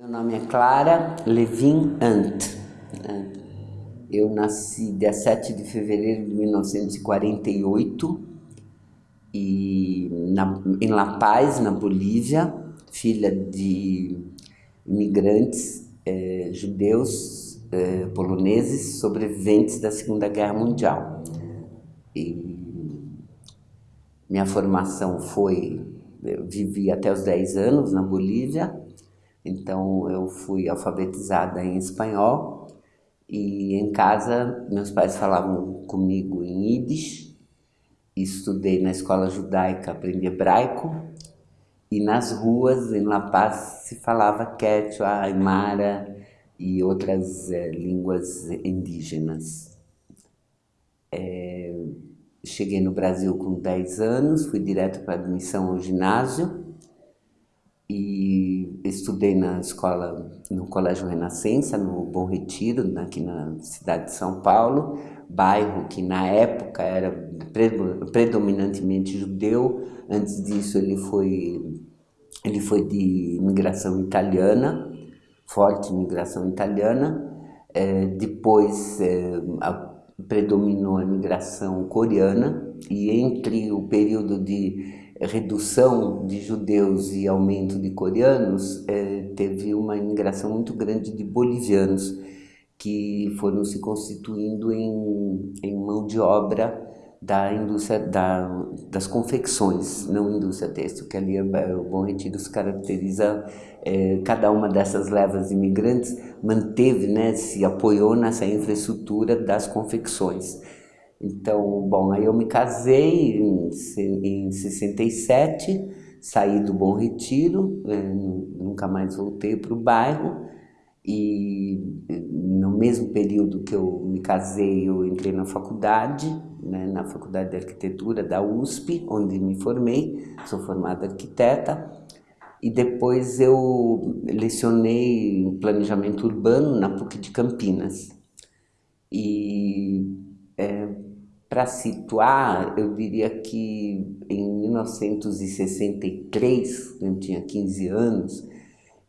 Meu nome é Clara Levin Ant. Né? Eu nasci dia 7 de fevereiro de 1948 e na, em La Paz, na Bolívia, filha de imigrantes eh, judeus eh, poloneses sobreviventes da Segunda Guerra Mundial. E minha formação foi, eu vivi até os 10 anos na Bolívia, então eu fui alfabetizada em espanhol e em casa meus pais falavam comigo em Yiddish, estudei na escola judaica, aprendi hebraico. E nas ruas em La Paz se falava quechua, aymara e outras é, línguas indígenas. É, cheguei no Brasil com 10 anos, fui direto para admissão ao ginásio. E estudei na escola, no Colégio Renascença, no Bom Retiro, aqui na cidade de São Paulo, bairro que na época era predominantemente judeu, antes disso ele foi, ele foi de imigração italiana, forte imigração italiana, é, depois é, a, predominou a imigração coreana. E entre o período de redução de judeus e aumento de coreanos, é, teve uma imigração muito grande de bolivianos, que foram se constituindo em, em mão de obra da indústria da, das confecções, não indústria têxtil, que ali é, o Bom Retiro se caracteriza, é, cada uma dessas levas imigrantes manteve, né, se apoiou nessa infraestrutura das confecções. Então, bom, aí eu me casei em, em 67, saí do Bom Retiro, é, nunca mais voltei para o bairro, e no mesmo período que eu me casei, eu entrei na faculdade, né, na Faculdade de Arquitetura da USP, onde me formei, sou formada arquiteta, e depois eu lecionei planejamento urbano na PUC de Campinas. E é, para situar, eu diria que em 1963, eu tinha 15 anos,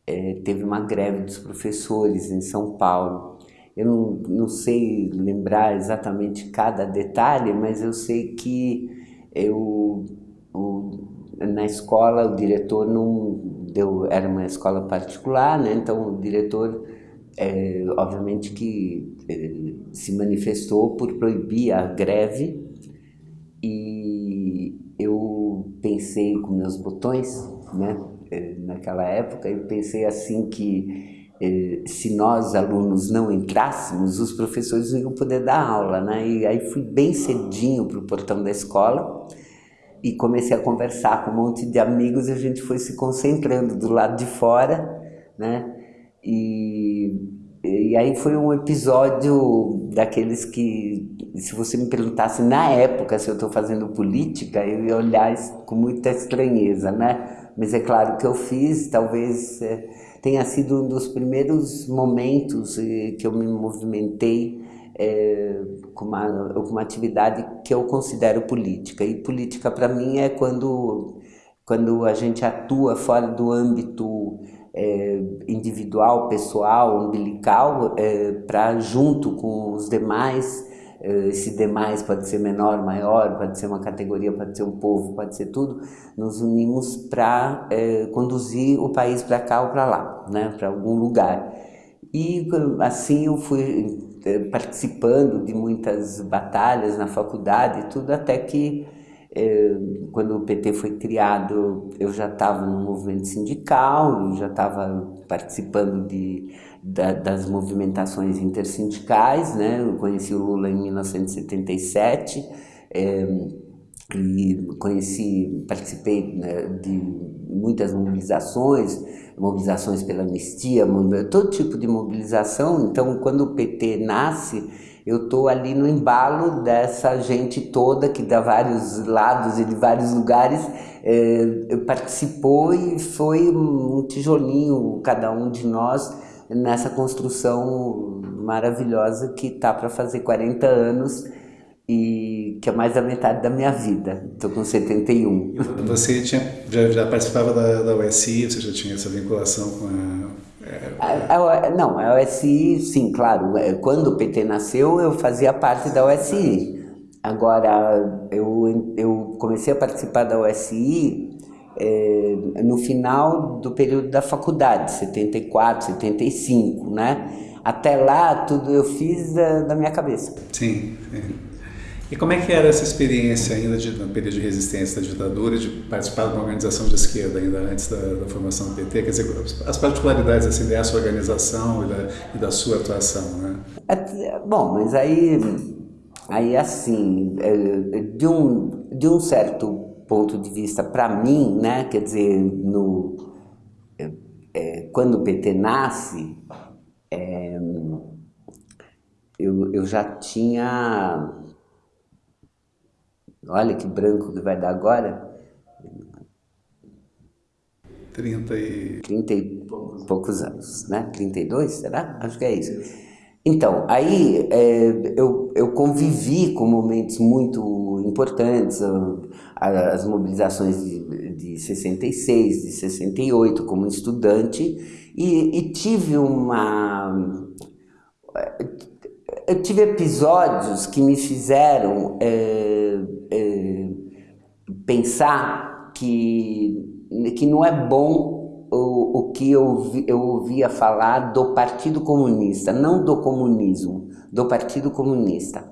é, teve uma greve dos professores em São Paulo. Eu não, não sei lembrar exatamente cada detalhe, mas eu sei que eu, o, na escola o diretor não deu, era uma escola particular, né? então o diretor é, obviamente que é, se manifestou por proibir a greve e eu pensei com meus botões, né, é, naquela época, eu pensei assim que é, se nós alunos não entrássemos, os professores não iam poder dar aula, né, e aí fui bem cedinho para o portão da escola e comecei a conversar com um monte de amigos e a gente foi se concentrando do lado de fora, né, e, e aí foi um episódio daqueles que, se você me perguntasse na época se eu estou fazendo política, eu ia olhar com muita estranheza, né? Mas é claro que eu fiz, talvez é, tenha sido um dos primeiros momentos é, que eu me movimentei é, com, uma, com uma atividade que eu considero política. E política para mim é quando, quando a gente atua fora do âmbito é, individual, pessoal, umbilical, é, para junto com os demais, é, esse demais pode ser menor, maior, pode ser uma categoria, pode ser um povo, pode ser tudo, nos unimos para é, conduzir o país para cá ou para lá, né, para algum lugar. E assim eu fui é, participando de muitas batalhas na faculdade e tudo, até que quando o PT foi criado, eu já estava no movimento sindical, já estava participando de, da, das movimentações intersindicais, né? Eu conheci o Lula em 1977 é, e conheci, participei né, de muitas mobilizações, mobilizações pela anistia, todo tipo de mobilização. Então, quando o PT nasce, eu estou ali no embalo dessa gente toda que dá vários lados e de vários lugares é, participou e foi um tijolinho cada um de nós nessa construção maravilhosa que está para fazer 40 anos e que é mais da metade da minha vida. Estou com 71. Você tinha, já, já participava da, da USI, você já tinha essa vinculação com a A, a, não, a OSI, sim, claro. É, quando o PT nasceu, eu fazia parte da OSI. Agora, eu, eu comecei a participar da OSI é, no final do período da faculdade, 74, 75, né? Até lá, tudo eu fiz da, da minha cabeça. Sim, sim. E como é que era essa experiência ainda de, no período de resistência da ditadura, de participar de uma organização de esquerda ainda antes da, da formação do PT? Quer dizer, as particularidades assim, dessa organização e da, e da sua atuação, né? É, bom, mas aí, aí assim, é, de um, de um certo ponto de vista para mim, né, quer dizer, no, é quando o PT nasce, é, eu, eu já tinha Olha que branco que vai dar agora. 30 e... 30 e poucos anos, né? 32, será? Acho que é isso. Então, aí é, eu, eu convivi com momentos muito importantes, as mobilizações de, de 66, de 68, como estudante, e, e tive uma eu tive episódios que me fizeram é, é, pensar que, que não é bom o, o que eu, eu ouvia falar do Partido Comunista, não do comunismo, do Partido Comunista.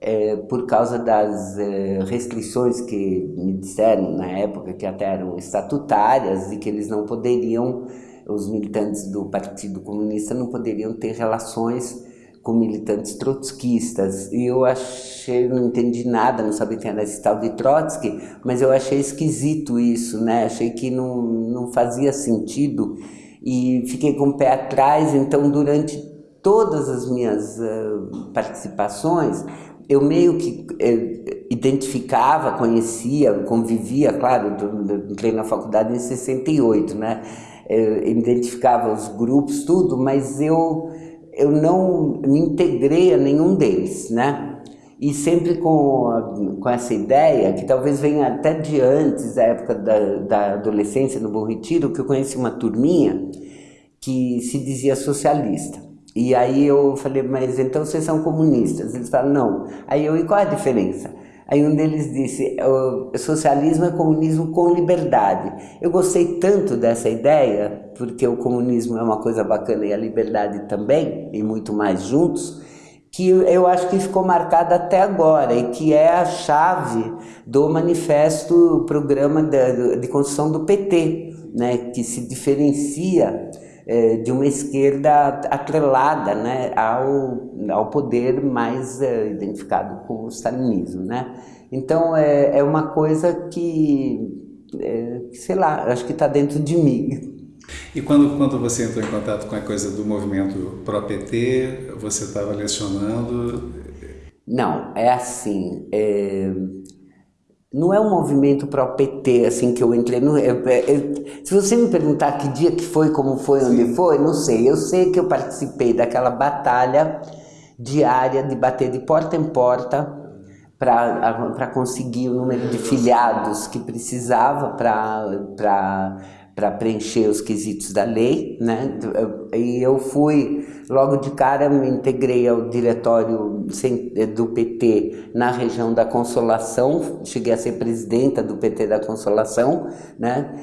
É, por causa das é, restrições que me disseram na época, que até eram estatutárias e que eles não poderiam, os militantes do Partido Comunista não poderiam ter relações com militantes trotskistas e eu achei, não entendi nada, não sabia quem era esse tal de Trotsky, mas eu achei esquisito isso, né? Achei que não, não fazia sentido e fiquei com o pé atrás, então durante todas as minhas uh, participações, eu meio que uh, identificava, conhecia, convivia, claro, entrei na faculdade em 68, né? Eu identificava os grupos, tudo, mas eu eu não me integrei a nenhum deles, né? E sempre com, com essa ideia, que talvez venha até de antes, da época da, da adolescência no Bom Retiro, que eu conheci uma turminha que se dizia socialista. E aí eu falei, mas então vocês são comunistas? Eles falaram, não. Aí eu, e qual a diferença? Aí um deles disse, o socialismo é comunismo com liberdade. Eu gostei tanto dessa ideia, porque o comunismo é uma coisa bacana e a liberdade também, e muito mais juntos, que eu acho que ficou marcada até agora e que é a chave do manifesto, programa de, de construção do PT, né, que se diferencia é, de uma esquerda atrelada né, ao, ao poder mais é, identificado com o stalinismo. Né? Então é, é uma coisa que, é, sei lá, acho que está dentro de mim. E quando, quando você entrou em contato com a coisa do movimento pró-PT, você estava lecionando? Não, é assim, é, não é um movimento para o PT, assim, que eu entrei no... Eu, eu, se você me perguntar que dia que foi, como foi, Sim. onde foi, não sei. Eu sei que eu participei daquela batalha diária de bater de porta em porta para conseguir o número de filiados que precisava para para preencher os quesitos da lei, né? E eu fui, logo de cara, me integrei ao diretório do PT na região da Consolação, cheguei a ser presidenta do PT da Consolação, né?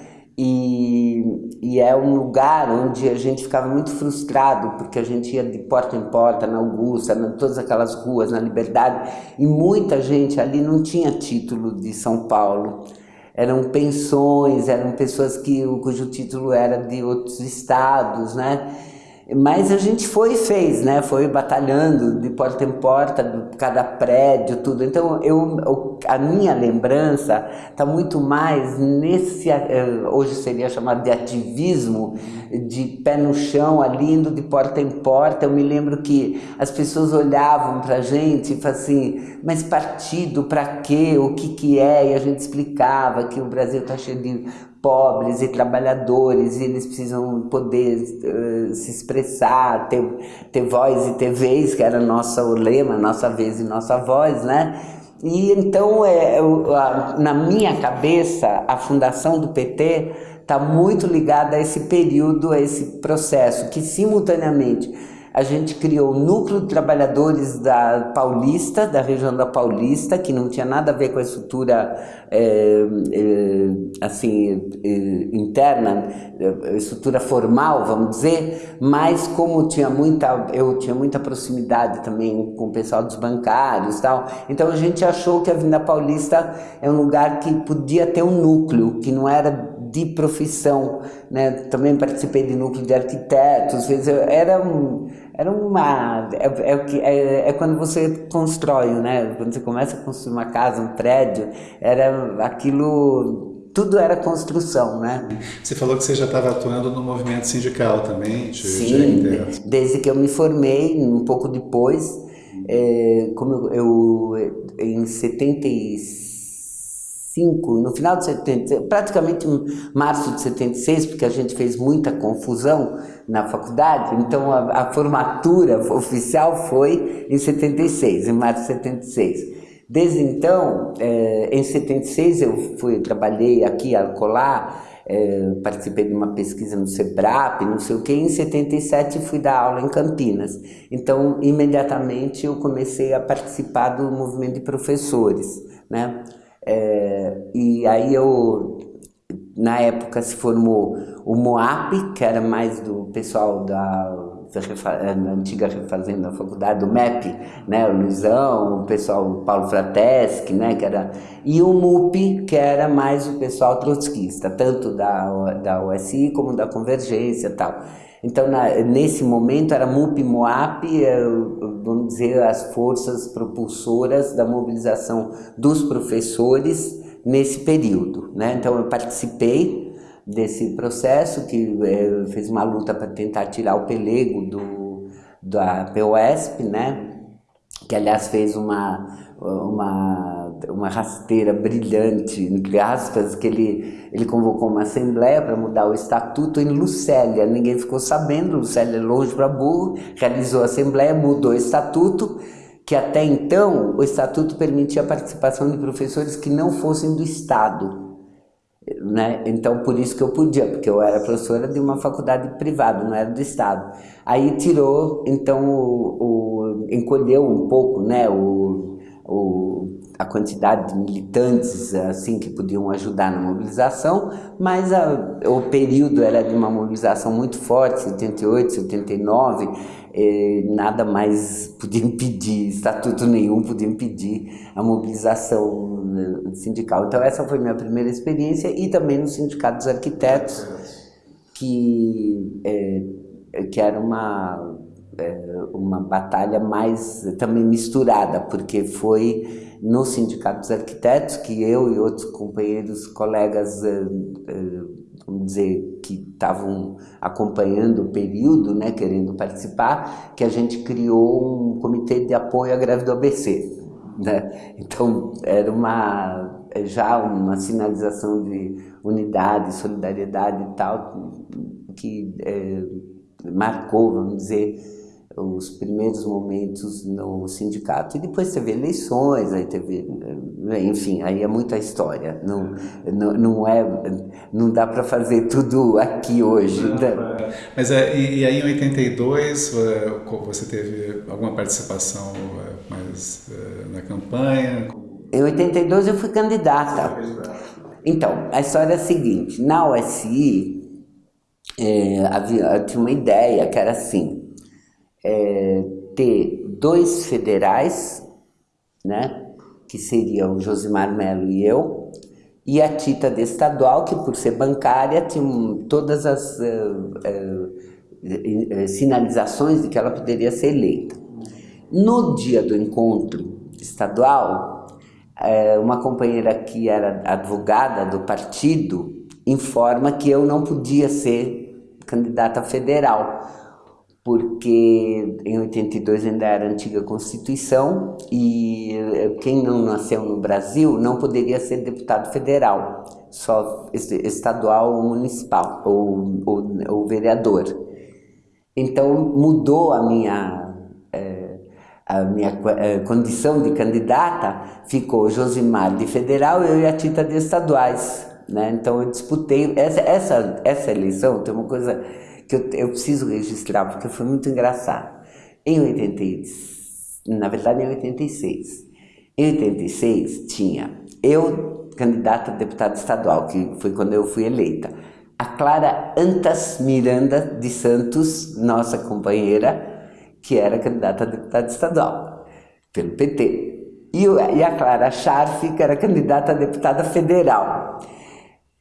E, e é um lugar onde a gente ficava muito frustrado, porque a gente ia de porta em porta, na Augusta, em todas aquelas ruas, na Liberdade, e muita gente ali não tinha título de São Paulo eram pensões, eram pessoas que, cujo título era de outros estados, né? Mas a gente foi e fez, né? Foi batalhando de porta em porta, cada prédio, tudo. Então, eu, a minha lembrança está muito mais nesse, eh, hoje seria chamado de ativismo, de pé no chão, ali indo de porta em porta. Eu me lembro que as pessoas olhavam para a gente e falavam assim, mas partido para quê? O que que é? E a gente explicava que o Brasil está cheio de pobres e trabalhadores, e eles precisam poder uh, se expressar, ter, ter voz e ter vez, que era nossa, o lema, nossa vez e nossa voz, né? E então, é, eu, a, na minha cabeça, a fundação do PT está muito ligada a esse período, a esse processo, que simultaneamente a gente criou o núcleo de trabalhadores da Paulista, da região da Paulista, que não tinha nada a ver com a estrutura é, é, assim é, interna, estrutura formal, vamos dizer, mas como tinha muita, eu tinha muita proximidade também com o pessoal dos bancários, tal. Então a gente achou que a Vinda Paulista é um lugar que podia ter um núcleo, que não era de profissão, né? Também participei de núcleo de arquitetos, era um, era uma é, é, é, é, quando você constrói, né? Quando você começa a construir uma casa, um prédio, era aquilo tudo era construção, né? Você falou que você já estava atuando no movimento sindical também, de, Sim, de desde que eu me formei, um pouco depois, é, como eu, eu em 76 no final de 70, praticamente em março de 76, porque a gente fez muita confusão na faculdade, então a, a formatura oficial foi em 76, em março de 76. Desde então, é, em 76 eu fui, trabalhei aqui, acolá, é, participei de uma pesquisa no SEBRAP, não sei o que, em 77 fui dar aula em Campinas. Então, imediatamente eu comecei a participar do movimento de professores, né? É, e aí eu, na época se formou o MOAP, que era mais do pessoal da, da antiga refazenda da faculdade, do MEP, né, o Luizão, o pessoal o Paulo Frateschi, né, que era, e o MUP, que era mais o pessoal trotskista, tanto da, da USI como da Convergência e tal. Então, na, nesse momento, era MUP e MOAP, eh, vamos dizer, as forças propulsoras da mobilização dos professores nesse período. Né? Então, eu participei desse processo, que é, fez uma luta para tentar tirar o pelego do, da POSP, né? que aliás fez uma, uma, uma rasteira brilhante, entre aspas, que ele, ele convocou uma assembleia para mudar o estatuto em Lucélia. Ninguém ficou sabendo, Lucélia é longe para burro, realizou a assembleia, mudou o estatuto, que até então o estatuto permitia a participação de professores que não fossem do Estado. Né? Então, por isso que eu podia, porque eu era professora de uma faculdade privada, não era do Estado. Aí tirou, então, o, o encolheu um pouco né, o, o, a quantidade de militantes assim que podiam ajudar na mobilização, mas a, o período era de uma mobilização muito forte, 78, 79, eh, nada mais podia impedir, estatuto nenhum podia impedir a mobilização né, sindical. Então essa foi minha primeira experiência e também no Sindicato dos Arquitetos, que, é, que era uma uma batalha mais também misturada, porque foi no Sindicato dos Arquitetos que eu e outros companheiros, colegas, é, é, vamos dizer, que estavam acompanhando o período, né, querendo participar, que a gente criou um comitê de apoio à greve do ABC. Né? Então, era uma, já uma sinalização de unidade, solidariedade e tal, que é, marcou, vamos dizer, os primeiros momentos no sindicato. E depois teve eleições, aí teve, enfim, aí é muita história. Não, não, não, é, não dá para fazer tudo aqui hoje. Não, né? É. Mas é, e, aí em 82 é, você teve alguma participação mais na campanha? Em 82 eu fui candidata. Então, a história é a seguinte, na USI é, havia, tinha uma ideia que era assim, é, ter dois federais, né, que seriam Josimar Melo e eu, e a Tita de estadual, que por ser bancária tinha todas as uh, uh, sinalizações de que ela poderia ser eleita. No dia do encontro estadual, uma companheira que era advogada do partido informa que eu não podia ser candidata federal, porque em 82 ainda era a antiga Constituição e eh, quem não nasceu no Brasil não poderia ser deputado federal, só estadual ou municipal, ou, ou, ou vereador. Então mudou a minha, é, a minha é, condição de candidata, ficou Josimar de federal, eu e a Tita de estaduais. Né? Então eu disputei, essa, essa, essa eleição tem uma coisa que eu, eu preciso registrar, porque foi muito engraçado. Em 86, na verdade em 86, em 86 tinha eu, candidata a deputada estadual, que foi quando eu fui eleita, a Clara Antas Miranda de Santos, nossa companheira, que era candidata a deputada estadual, pelo PT. E, e a Clara Scharf, que era candidata a deputada federal.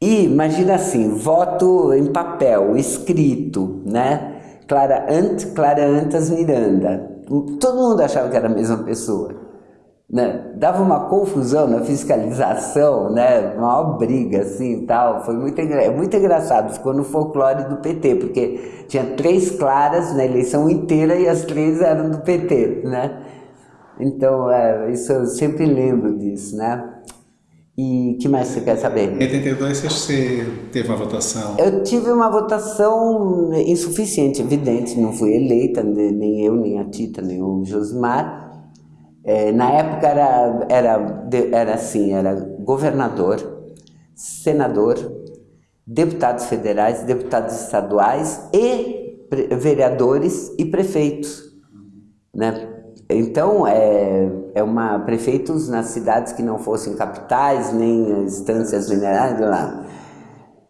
E imagina assim, voto em papel, escrito, né? Clara, Ant, Clara Antas Miranda. Todo mundo achava que era a mesma pessoa. Né? Dava uma confusão na fiscalização, né? Uma briga assim tal. Foi muito, é muito engraçado, ficou no folclore do PT, porque tinha três claras na eleição inteira e as três eram do PT, né? Então, é, isso eu sempre lembro disso, né? E que mais você quer saber? Em 82 você teve uma votação? Eu tive uma votação insuficiente, evidente, não fui eleita, nem eu, nem a Tita, nem o Josmar. É, na época era, era, era assim, era governador, senador, deputados federais, deputados estaduais e vereadores e prefeitos, né? Então, é, é uma, prefeitos nas cidades que não fossem capitais, nem instâncias minerais, lá.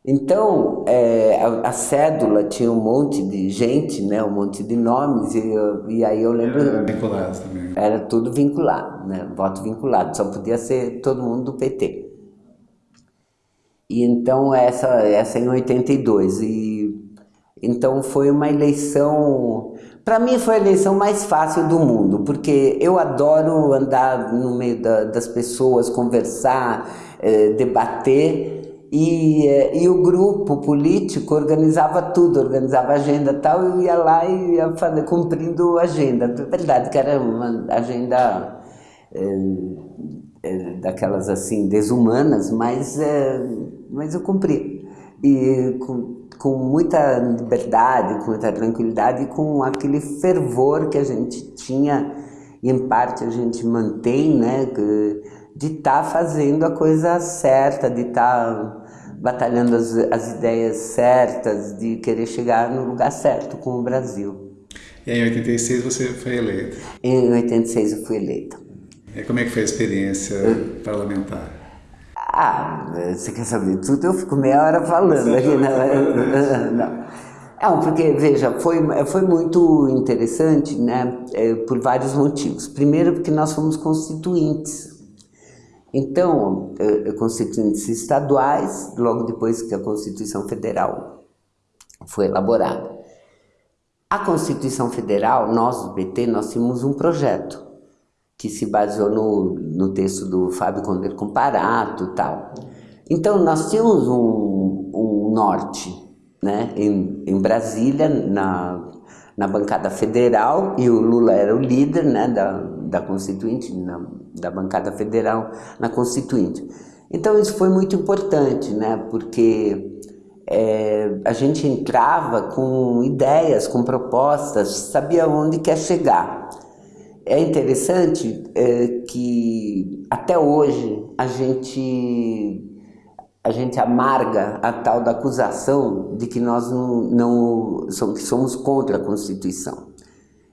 Então, é, a, a, cédula tinha um monte de gente, né, um monte de nomes, e, e aí eu lembro... Era vinculado também. Era tudo vinculado, né, voto vinculado, só podia ser todo mundo do PT. E então, essa, essa em 82, e então foi uma eleição para mim foi a eleição mais fácil do mundo, porque eu adoro andar no meio da, das pessoas, conversar, eh, debater, e, eh, e o grupo político organizava tudo, organizava agenda e tal, eu ia lá e ia fazer, cumprindo a agenda. É verdade que era uma agenda eh, daquelas assim, desumanas, mas, mas eu cumpria. E com, com muita liberdade, com muita tranquilidade e com aquele fervor que a gente tinha e em parte a gente mantém, né, de estar tá fazendo a coisa certa, de estar tá batalhando as, as ideias certas, de querer chegar no lugar certo com o Brasil. E aí, em 86 você foi eleita? Em 86 eu fui eleita. E como é que foi a experiência eu... parlamentar? Ah, você quer saber tudo? Eu fico meia hora falando aqui. Não, não. Não, porque, veja, foi, foi muito interessante, né, é, por vários motivos. Primeiro, porque nós fomos constituintes. Então, é, é, constituintes estaduais, logo depois que a Constituição Federal foi elaborada. A Constituição Federal, nós do PT, nós tínhamos um projeto que se baseou no, no texto do Fábio Conde Comparato e tal. Então, nós tínhamos um, um norte né, em, em Brasília, na, na bancada federal, e o Lula era o líder né, da, da Constituinte, na, da bancada federal na Constituinte. Então, isso foi muito importante, né, porque é, a gente entrava com ideias, com propostas, sabia onde quer chegar. É interessante é, que até hoje a gente, a gente amarga a tal da acusação de que nós não, não somos, contra a Constituição.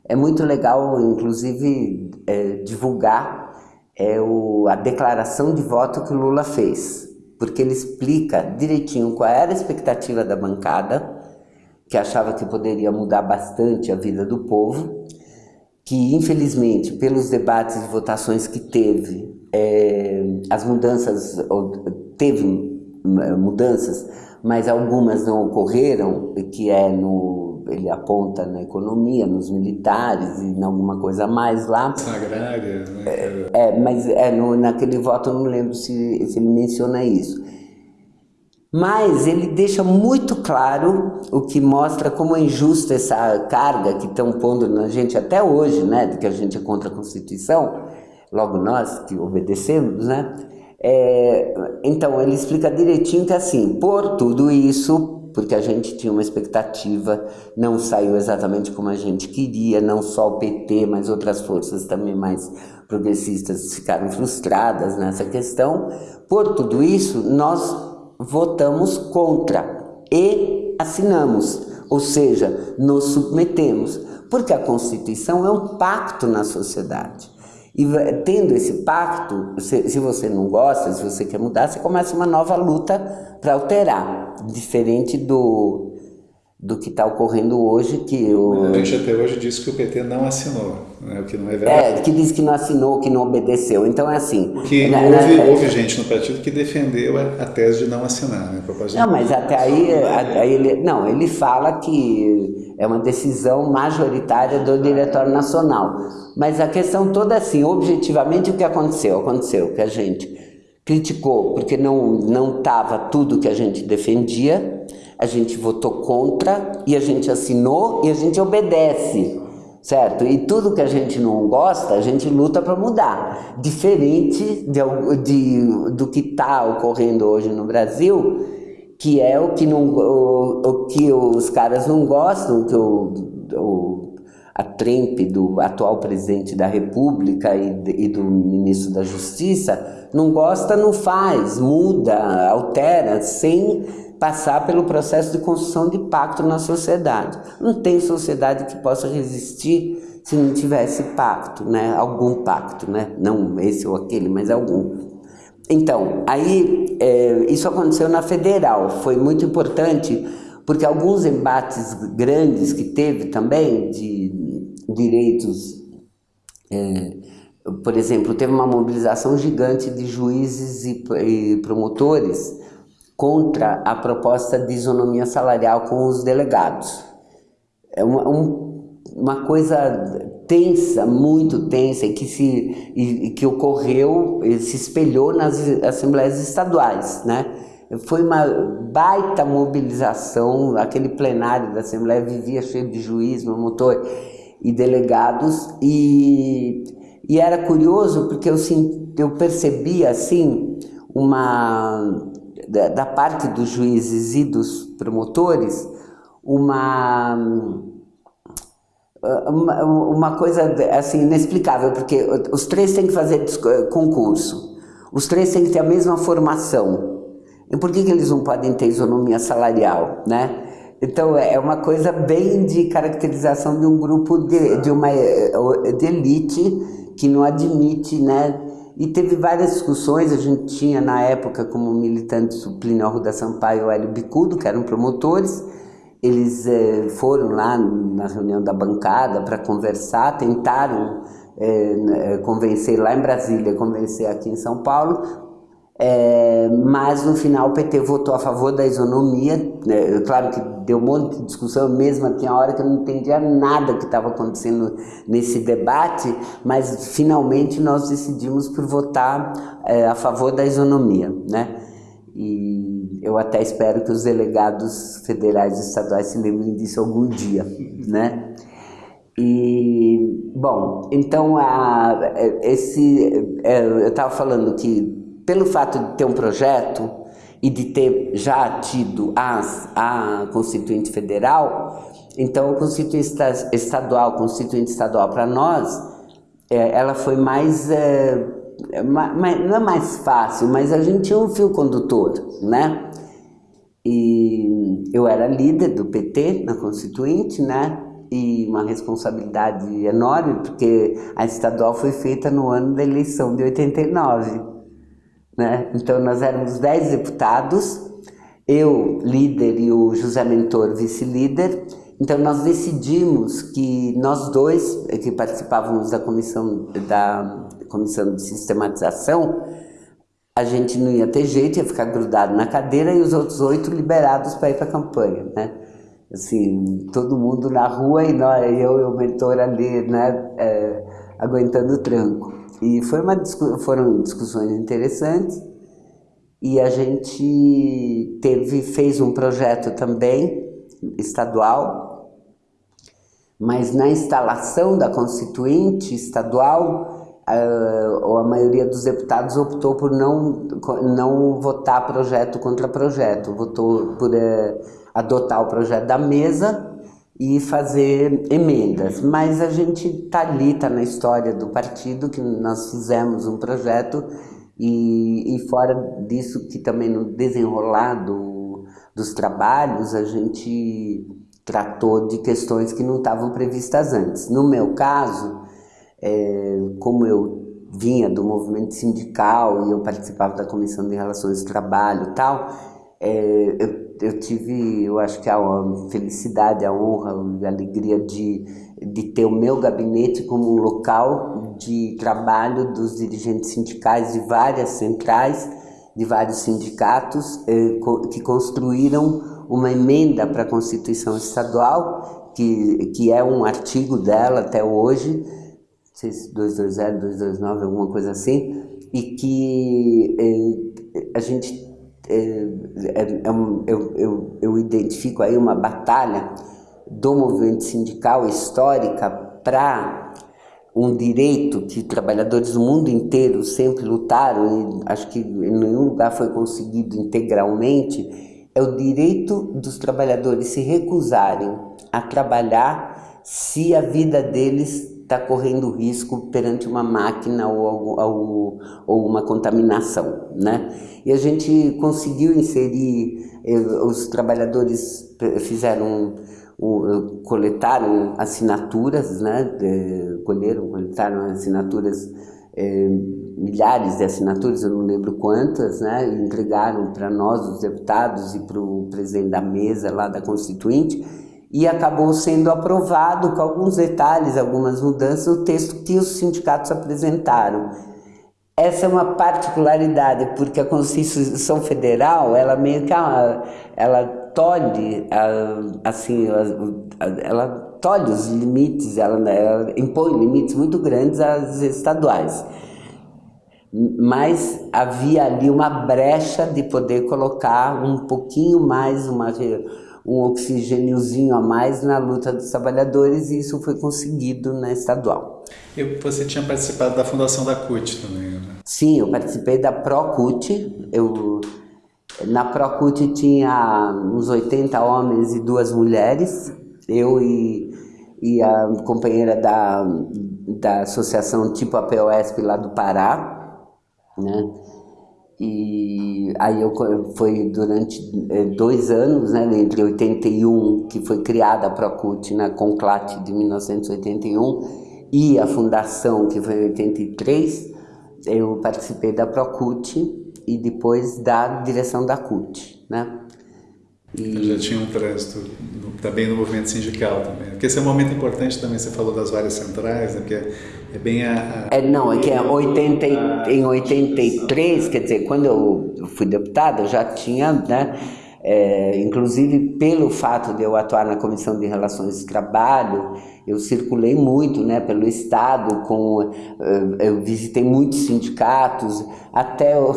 É muito legal, inclusive, é, divulgar é, o, a declaração de voto que o Lula fez, porque ele explica direitinho qual era a expectativa da bancada, que achava que poderia mudar bastante a vida do povo, que infelizmente pelos debates e votações que teve, é, as mudanças, teve é, mudanças, mas algumas não ocorreram, que é no, ele aponta na economia, nos militares e em alguma coisa mais lá. Agrária, né? É, é mas é, no, naquele voto eu não lembro se, se ele menciona isso. Mas ele deixa muito claro o que mostra como é injusta essa carga que estão pondo na gente até hoje, né, de que a gente é contra a Constituição, logo nós que obedecemos, né? É, então ele explica direitinho que assim, por tudo isso, porque a gente tinha uma expectativa, não saiu exatamente como a gente queria, não só o PT, mas outras forças também mais progressistas ficaram frustradas nessa questão. Por tudo isso, nós votamos contra e assinamos, ou seja, nos submetemos, porque a Constituição é um pacto na sociedade. E tendo esse pacto, se, se, você não gosta, se você quer mudar, você começa uma nova luta para alterar, diferente do, do que está ocorrendo hoje, que o... A gente até hoje disse que o PT não assinou, né? o que não é verdade. É, que diz que não assinou, que não obedeceu. Então é assim... Porque na, houve, na... houve, gente no partido que defendeu a, a tese de não assinar, né? Não, mas até aí, aí ele, não, ele fala que é uma decisão majoritária do Diretório Nacional. Mas a questão toda é assim, objetivamente o que aconteceu? Aconteceu que a gente criticou porque não estava tudo que a gente defendia, a gente votou contra e a gente assinou e a gente obedece, certo? E tudo que a gente não gosta, a gente luta para mudar. Diferente de, de, do que está ocorrendo hoje no Brasil, que é o que, não, o, o que os caras não gostam, que o, o, a trempe do atual presidente da República e, e do ministro da Justiça, não gosta, não faz, muda, altera, sem passar pelo processo de construção de pacto na sociedade. Não tem sociedade que possa resistir se não tivesse pacto, né? algum pacto, né? não esse ou aquele, mas algum. Então, aí é, isso aconteceu na federal, foi muito importante, porque alguns embates grandes que teve também de direitos, é, por exemplo, teve uma mobilização gigante de juízes e, e promotores contra a proposta de isonomia salarial com os delegados. É uma, um, uma coisa tensa, muito tensa, e que, se, e, que ocorreu, se espelhou nas assembleias estaduais, né? Foi uma baita mobilização, aquele plenário da Assembleia vivia cheio de juiz, promotor e delegados, e, e era curioso porque eu, eu percebia, assim, uma da, da parte dos juízes e dos promotores uma, uma, coisa assim inexplicável, porque os três têm que fazer concurso, os três têm que ter a mesma formação. E por que, que eles não podem ter isonomia salarial, né? Então é uma coisa bem de caracterização de um grupo de, de uma de elite que não admite, né, e teve várias discussões, a gente tinha na época como militantes o Plínio Arruda Sampaio e o Hélio Bicudo, que eram promotores, eles eh, foram lá na reunião da bancada para conversar, tentaram eh, convencer lá em Brasília, convencer aqui em São Paulo, é, mas no final o PT votou a favor da isonomia, né, claro que deu um monte de discussão, mesmo tinha hora que eu não entendia nada que estava acontecendo nesse debate, mas finalmente nós decidimos por votar é, a favor da isonomia, né? E eu até espero que os delegados federais e estaduais se lembrem disso algum dia, né? E, bom, então a, esse, é, eu estava falando que pelo fato de ter um projeto e de ter já tido as, a Constituinte Federal, então a Constituinte Estadual, Constituinte Estadual para nós, é, ela foi mais, é, mais, não é mais fácil, mas a gente tinha um fio condutor, né? E eu era líder do PT na Constituinte, né? E uma responsabilidade enorme, porque a estadual foi feita no ano da eleição de 89. Né? Então nós éramos 10 deputados, eu líder e o José Mentor vice-líder, então nós decidimos que nós dois, que participávamos da comissão, da comissão de sistematização, a gente não ia ter jeito, ia ficar grudado na cadeira e os outros oito liberados para ir para a campanha, né? Assim, todo mundo na rua e nós, eu e o mentor ali, né, é, aguentando o tranco. E foi uma, foram discussões interessantes e a gente teve, fez um projeto também estadual, mas na instalação da constituinte estadual, a, a maioria dos deputados optou por não, não votar projeto contra projeto, votou por é, adotar o projeto da mesa e fazer emendas, mas a gente está ali, está na história do partido, que nós fizemos um projeto E, e fora disso, que também no desenrolar do, dos trabalhos, a gente tratou de questões que não estavam previstas antes. No meu caso, é, como eu vinha do movimento sindical e eu participava da Comissão de Relações de Trabalho e tal, é, eu, eu, tive, eu acho que a felicidade, a honra, a alegria de, de ter o meu gabinete como um local de trabalho dos dirigentes sindicais de várias centrais, de vários sindicatos, é, que construíram uma emenda para a Constituição Estadual, que, que é um artigo dela até hoje, não sei se 220, 229, alguma coisa assim, e que é, a gente é, é, é um, eu, eu, eu identifico aí uma batalha do movimento sindical histórica para um direito que trabalhadores do mundo inteiro sempre lutaram e acho que em nenhum lugar foi conseguido integralmente, é o direito dos trabalhadores se recusarem a trabalhar se a vida deles está correndo risco perante uma máquina ou, ou, ou, uma contaminação, né? E a gente conseguiu inserir, eh, os trabalhadores fizeram, coletaram assinaturas, né? Colheram, coletaram assinaturas, é, milhares de assinaturas, eu não lembro quantas, né? Entregaram para nós, os deputados, e para o presidente da mesa lá da Constituinte, e acabou sendo aprovado com alguns detalhes, algumas mudanças, o texto que os sindicatos apresentaram. Essa é uma particularidade, porque a Constituição Federal, ela meio que ela, ela tolhe, assim, ela tolhe os limites, ela, ela impõe limites muito grandes às estaduais. Mas havia ali uma brecha de poder colocar um pouquinho mais uma um oxigêniozinho a mais na luta dos trabalhadores e isso foi conseguido na estadual. E você tinha participado da fundação da CUT também, né? Sim, eu participei da ProCUT. Eu, na ProCUT tinha uns 80 homens e duas mulheres. Eu e, e a companheira da, da associação tipo APOSP lá do Pará, né? E aí eu, foi durante eh, dois anos, né, entre 81, que foi criada a Procult na Conclate de 1981, e a fundação, que foi em 83, eu participei da Procult e depois da direção da CUT, né? E... Já tinha um trânsito também no movimento sindical também. Porque esse é um momento importante também, você falou das várias centrais, né? Porque é bem a... É, não, é que é 80, em 83, quer dizer, quando eu fui deputada, eu já tinha, né? É, inclusive pelo fato de eu atuar na Comissão de Relações de Trabalho, eu circulei muito né, pelo Estado, com, eh, eu visitei muitos sindicatos, até eu,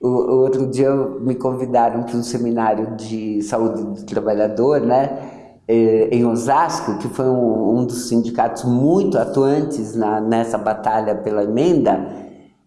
o, outro dia me convidaram para um seminário de saúde do trabalhador, né? Eh, em Osasco, que foi um, um dos sindicatos muito atuantes na, nessa batalha pela emenda,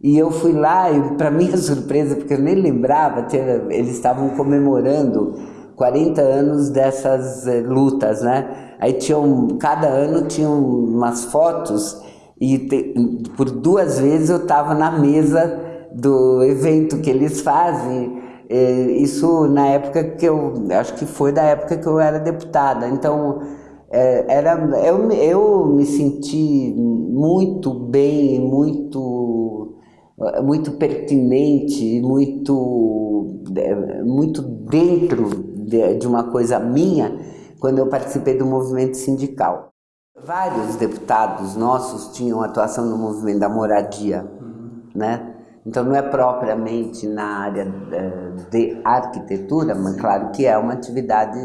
e eu fui lá e, para minha surpresa, porque eu nem lembrava, eles estavam comemorando 40 anos dessas eh, lutas, né? Aí tinham, cada ano tinham umas fotos e te, por duas vezes eu estava na mesa do evento que eles fazem, isso na época que eu, acho que foi da época que eu era deputada, então é, era, eu, eu me senti muito bem, muito, muito pertinente, muito, muito dentro de, de uma coisa minha, quando eu participei do movimento sindical. Vários deputados nossos tinham atuação no movimento da moradia, né? Então não é propriamente na área eh, de arquitetura, mas claro que é uma atividade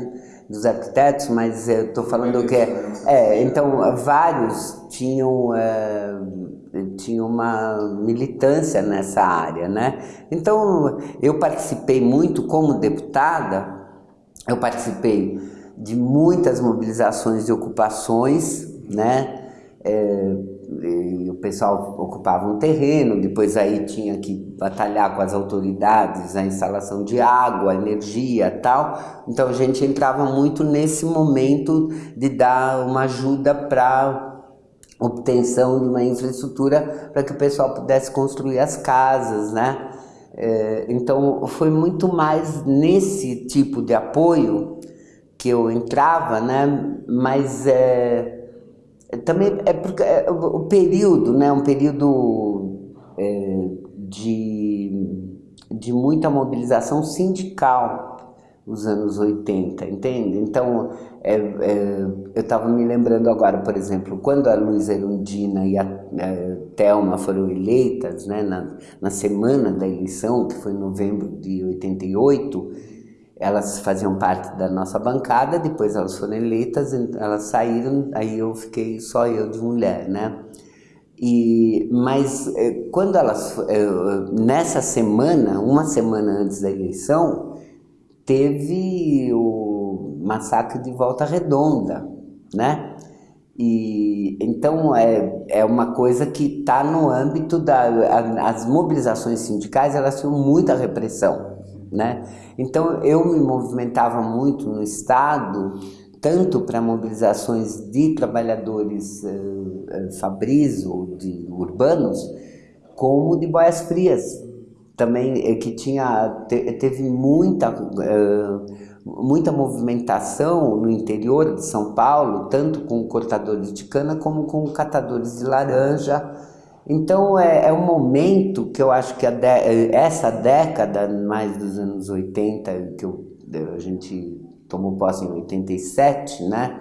dos arquitetos, mas eu estou falando que é, é, então vários tinham é, tinham uma militância nessa área, né? Então eu participei muito como deputada, eu participei de muitas mobilizações de ocupações, né? É, o pessoal ocupava um terreno, depois aí tinha que batalhar com as autoridades, a instalação de água, energia tal. Então a gente entrava muito nesse momento de dar uma ajuda para obtenção de uma infraestrutura para que o pessoal pudesse construir as casas, né? É, então foi muito mais nesse tipo de apoio que eu entrava, né? Mas é, também é porque é, o período, né? Um período é, de, de muita mobilização sindical os anos 80, entende? Então, é, é, eu estava me lembrando agora, por exemplo, quando a Luísa Erundina e a, a Thelma foram eleitas, né, na, na semana da eleição, que foi em novembro de 88, elas faziam parte da nossa bancada, depois elas foram eleitas, elas saíram, aí eu fiquei só eu de mulher, né? E, mas é, quando elas, é, nessa semana, uma semana antes da eleição, teve o massacre de Volta Redonda, né? E, então é, é uma coisa que está no âmbito da as mobilizações sindicais elas tinham muita repressão, né? Então eu me movimentava muito no estado tanto para mobilizações de trabalhadores uh, fabris ou de urbanos como de boias frias, também é que tinha, teve muita, uh, muita movimentação no interior de São Paulo, tanto com cortadores de cana como com catadores de laranja. Então é, é um momento que eu acho que de, essa década, mais dos anos 80, que eu, a gente tomou posse em 87, né,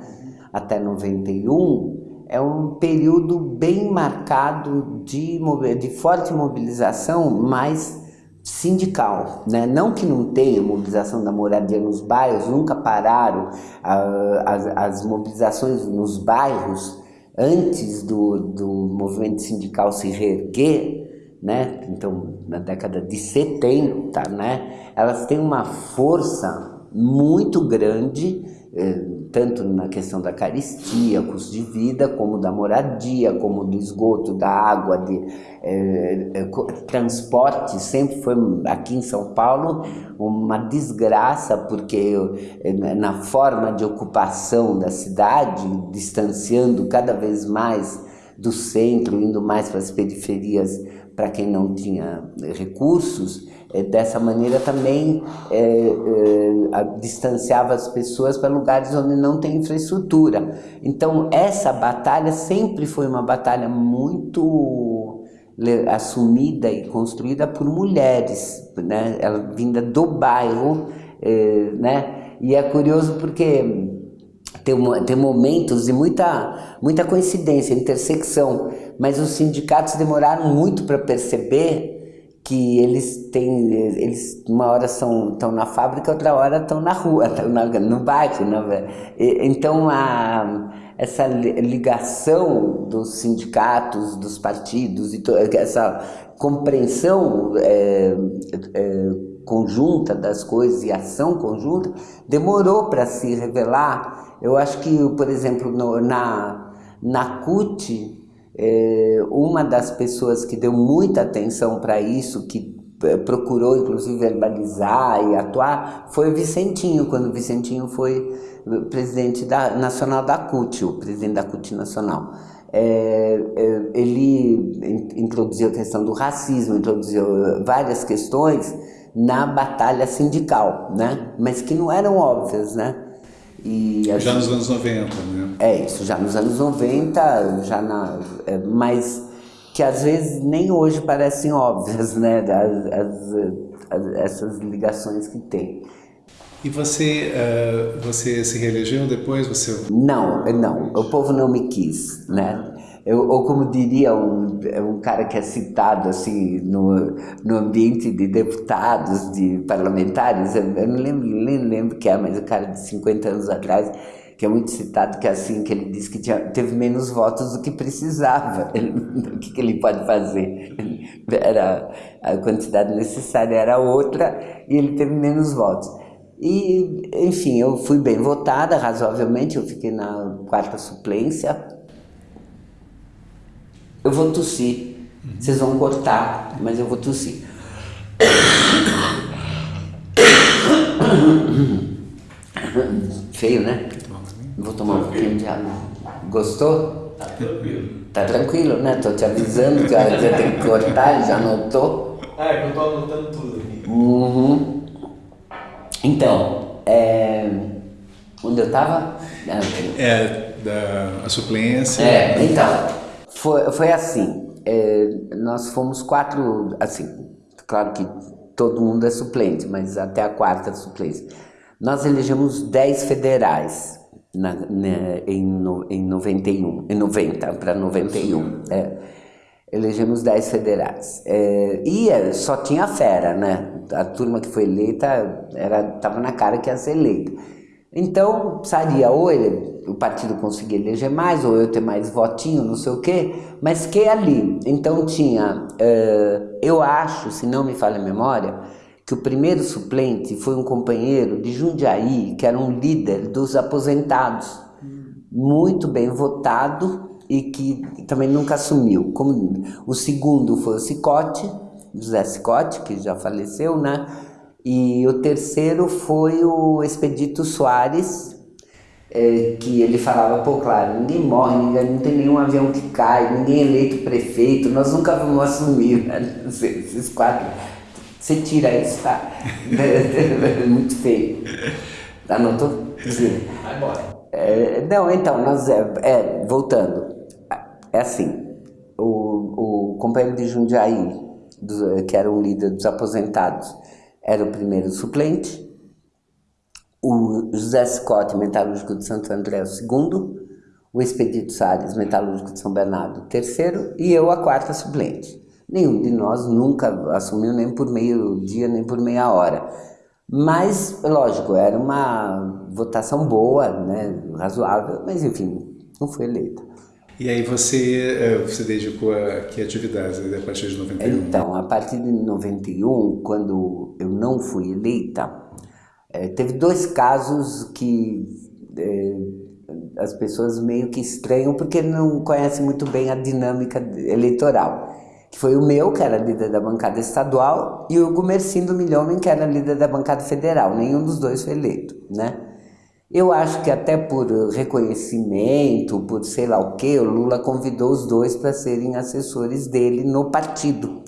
até 91, é um período bem marcado de, de forte mobilização, mas sindical, né? não que não tenha mobilização da moradia nos bairros, nunca pararam uh, as, as, mobilizações nos bairros antes do, do movimento sindical se reerguer, né? então na década de 70, né? elas têm uma força muito grande eh, tanto na questão da caristia, custo de vida, como da moradia, como do esgoto, da água, de eh, eh transporte, sempre foi aqui em São Paulo uma desgraça, porque eh, na forma de ocupação da cidade, distanciando cada vez mais do centro, indo mais para as periferias para quem não tinha recursos, é, dessa maneira também é, é, distanciava as pessoas para lugares onde não tem infraestrutura. Então essa batalha sempre foi uma batalha muito assumida e construída por mulheres, né? Ela vinda do bairro, é, né? E é curioso porque tem, tem momentos de muita, muita coincidência, intersecção, mas os sindicatos demoraram muito para perceber que eles têm, eles uma hora são, estão na fábrica, outra hora estão na rua, estão no bairro. Na, então, a, essa ligação dos sindicatos, dos partidos, e essa compreensão é, é, conjunta das coisas e ação conjunta, demorou para se revelar. Eu acho que, por exemplo, no, na, na CUT, é, uma das pessoas que deu muita atenção para isso, que é, procurou inclusive verbalizar e atuar, foi o Vicentinho, quando o Vicentinho foi presidente da, nacional da CUT, o presidente da CUT nacional. É, é, ele introduziu a questão do racismo, introduziu várias questões na batalha sindical, né? mas que não eram óbvias, né? E já nos anos 90, né? É isso, já nos anos 90, já na, é, mas que às vezes nem hoje parecem óbvias, né? As, as, as, essas ligações que tem. E você, uh, você se reelegeu depois? Você... Não, não, o povo não me quis, né? Eu, ou como diria um, um cara que é citado assim no, no ambiente de deputados, de parlamentares, eu, eu não lembro, nem lembro que é, mas o cara de 50 anos atrás, que é muito citado, que é assim, que ele disse que tinha, teve menos votos do que precisava. O que, que ele pode fazer? Era, a quantidade necessária era outra e ele teve menos votos. E, enfim, eu fui bem votada, razoavelmente, eu fiquei na quarta suplência, eu vou tossir. Vocês vão cortar, mas eu vou tossir. Feio, né? Vou tomar um pouquinho de água. Gostou? Tá tranquilo. Tá tranquilo, né? Tô te avisando que você tem que cortar, já anotou? Ah, é que eu tô anotando tudo aqui. Uhum. Então, é... onde eu tava? É, da a suplência. É, então, foi, foi assim, é, nós fomos quatro, assim, claro que todo mundo é suplente, mas até a quarta suplência. Nós elegemos dez federais na, na, em, no, em 91, em 90 para 91, é. Elegemos 10 federais. É, e é, só tinha fera, né? A turma que foi eleita era, tava na cara que ia ser eleita. Então, saía ou ele, o partido conseguia eleger mais, ou eu ter mais votinho, não sei o quê, mas que ali. Então tinha, uh, eu acho, se não me falha a memória, que o primeiro suplente foi um companheiro de Jundiaí, que era um líder dos aposentados, muito bem votado, e que também nunca assumiu. Como, o segundo foi o Cicote, José Cicote, que já faleceu, né? E o terceiro foi o Expedito Soares, é, que ele falava, pô, claro, ninguém morre, ninguém, não tem nenhum avião que cai, ninguém é eleito prefeito, nós nunca vamos assumir né? esses quatro. Você tira isso, tá? Muito feio. Anotou? Sim. Vai embora. É, não, então, nós, é, é voltando, é assim, o, o companheiro de Jundiaí, do, que era um líder dos aposentados, era o primeiro suplente, o José Scott, metalúrgico de Santo André, o segundo, o Expedito Salles, metalúrgico de São Bernardo, o terceiro, e eu a quarta suplente. Nenhum de nós nunca assumiu nem por meio dia, nem por meia hora. Mas, lógico, era uma votação boa, né, razoável, mas enfim, não foi eleita. E aí você, eh, você dedicou a que atividades a partir de 91? Então, a partir de 91, quando eu não fui eleita, é, teve dois casos que é, as pessoas meio que estranham porque não conhecem muito bem a dinâmica eleitoral. Que foi o meu, que era líder da bancada estadual, e o Gumercindo Milhomem, que era líder da bancada federal. Nenhum dos dois foi eleito, né? Eu acho que até por reconhecimento, por sei lá o que, o Lula convidou os dois para serem assessores dele no partido.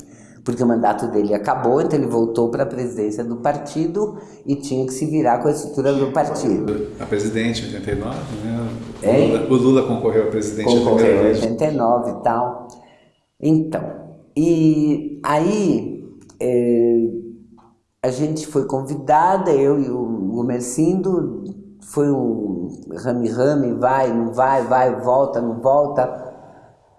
Porque o mandato dele acabou, então ele voltou para a presidência do partido e tinha que se virar com a estrutura do partido. A presidente em 89, né? O Lula, o Lula, concorreu a presidente concorreu em 89 e tal. Então, e aí é, a gente foi convidada, eu e o Gomercindo, foi um rame-rame, vai, não vai, vai, volta, não volta.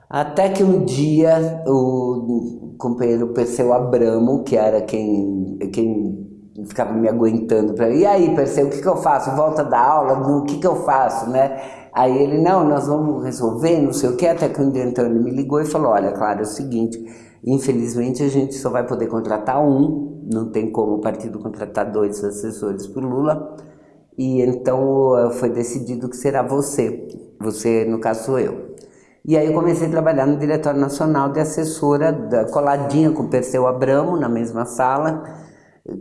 Até que um dia o companheiro Perseu Abramo, que era quem, quem ficava me aguentando para e aí Perseu, o que, que eu faço? Volta da aula, o que, que eu faço, né? Aí ele, não, nós vamos resolver, não sei o que, até que um dia então ele me ligou e falou, olha, claro, é o seguinte, infelizmente a gente só vai poder contratar um, não tem como o partido contratar dois assessores para Lula, e então eh, foi decidido que será você, você no caso sou eu. E aí eu comecei a trabalhar no Diretório Nacional de Assessora, da, coladinha com o Perseu Abramo, na mesma sala,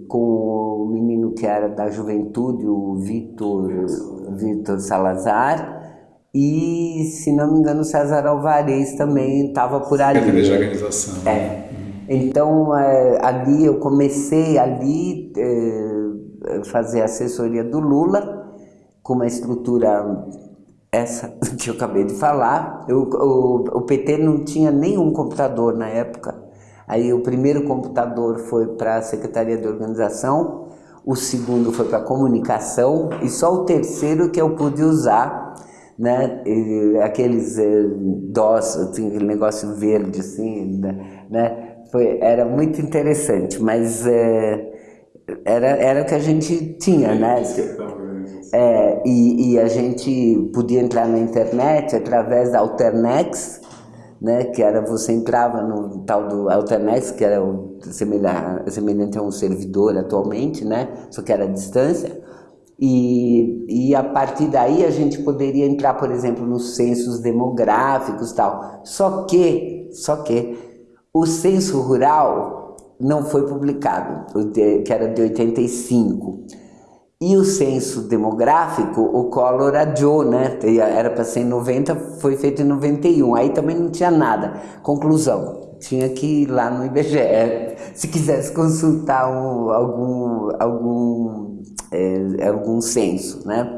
com o menino que era da juventude, o Vitor, Vitor Salazar, e, se não me engano, o César Alvarez também estava por ali. Secretaria de organização. É. Então, é, ali eu comecei ali... É, fazer assessoria do Lula, com uma estrutura essa que eu acabei de falar. Eu, o, o PT não tinha nenhum computador na época. Aí o primeiro computador foi para a Secretaria de Organização, o segundo foi para comunicação e só o terceiro que eu pude usar, né? E, aqueles eh, DOS, assim, aquele negócio verde assim, né? Foi, era muito interessante, mas eh, era, era o que a gente tinha, né? É, e, e a gente podia entrar na internet através da Alternex, né, que era você entrava no tal do Alternex, que era o, semelhante, semelhante a um servidor atualmente, né, só que era à distância, e, e a partir daí a gente poderia entrar, por exemplo, nos censos demográficos tal. Só que, só que o censo rural não foi publicado, que era de 85. E o censo demográfico, o Collor adiou, né? Era para ser em 90, foi feito em 91. Aí também não tinha nada. Conclusão, tinha que ir lá no IBGE. Se quisesse consultar um, algum, algum, é, algum censo, né?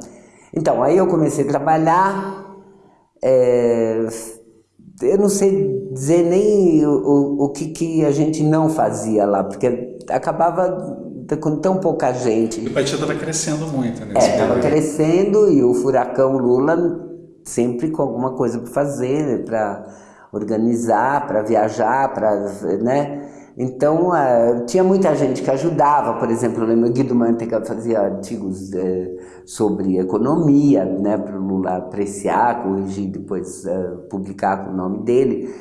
Então, aí eu comecei a trabalhar. É, eu não sei dizer nem o, o, o que, que a gente não fazia lá, porque acabava com tão pouca gente. E o partido estava crescendo muito, né? É, estava crescendo e o furacão Lula sempre com alguma coisa para fazer, para organizar, para viajar, para, né? Então, uh, tinha muita gente que ajudava, por exemplo, eu lembro Guido Mantega fazia artigos uh, sobre economia, né, para o Lula apreciar, corrigir, depois uh, publicar com o nome dele.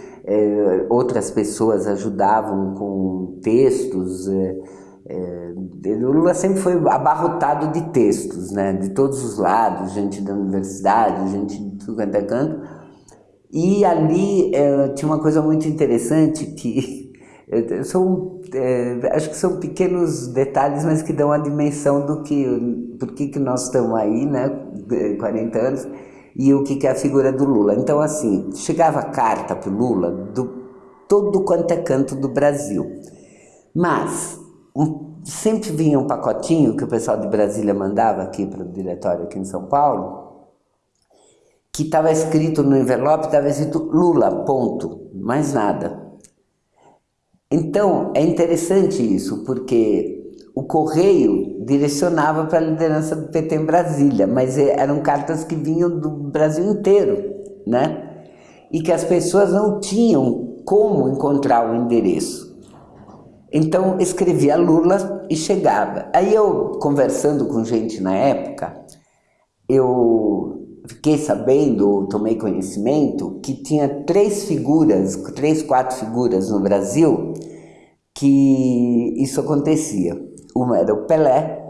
Outras pessoas ajudavam com textos, o Lula sempre foi abarrotado de textos, né, de todos os lados, gente da universidade, gente de tudo quanto é canto. E ali tinha uma coisa muito interessante que são, é, acho que são pequenos detalhes, mas que dão a dimensão do que, por que, que nós estamos aí, né, 40 anos, e o que, que é a figura do Lula. Então, assim, chegava carta para o Lula do todo quanto é canto do Brasil. Mas um, sempre vinha um pacotinho que o pessoal de Brasília mandava aqui para o diretório aqui em São Paulo, que estava escrito no envelope, estava escrito Lula, ponto, mais nada. Então, é interessante isso, porque o correio direcionava para a liderança do PT em Brasília, mas eram cartas que vinham do Brasil inteiro, né? E que as pessoas não tinham como encontrar o endereço. Então escrevia Lula e chegava. Aí eu, conversando com gente na época, eu fiquei sabendo, tomei conhecimento, que tinha três figuras, três, quatro figuras no Brasil que isso acontecia. Uma era o Pelé,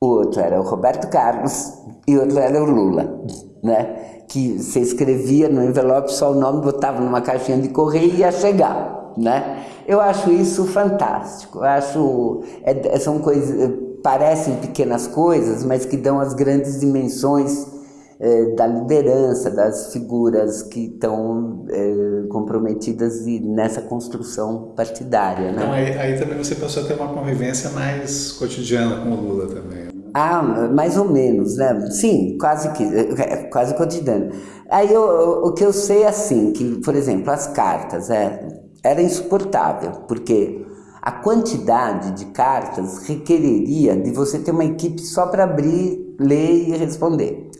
o outro era o Roberto Carlos e o outro era o Lula, né? Que você escrevia no envelope só o nome, botava numa caixinha de correio e ia chegar, né? Eu acho isso fantástico. Eu acho é, são coisas parecem pequenas coisas, mas que dão as grandes dimensões é, da liderança, das figuras que estão é, comprometidas nessa construção partidária. Né? Então aí, aí, também você passou a ter uma convivência mais cotidiana com o Lula também. Ah, mais ou menos, né? Sim, quase que, é, quase cotidiano. Aí eu, o que eu sei é assim, que, por exemplo, as cartas, é, era insuportável, porque a quantidade de cartas requereria de você ter uma equipe só para abrir, ler e responder.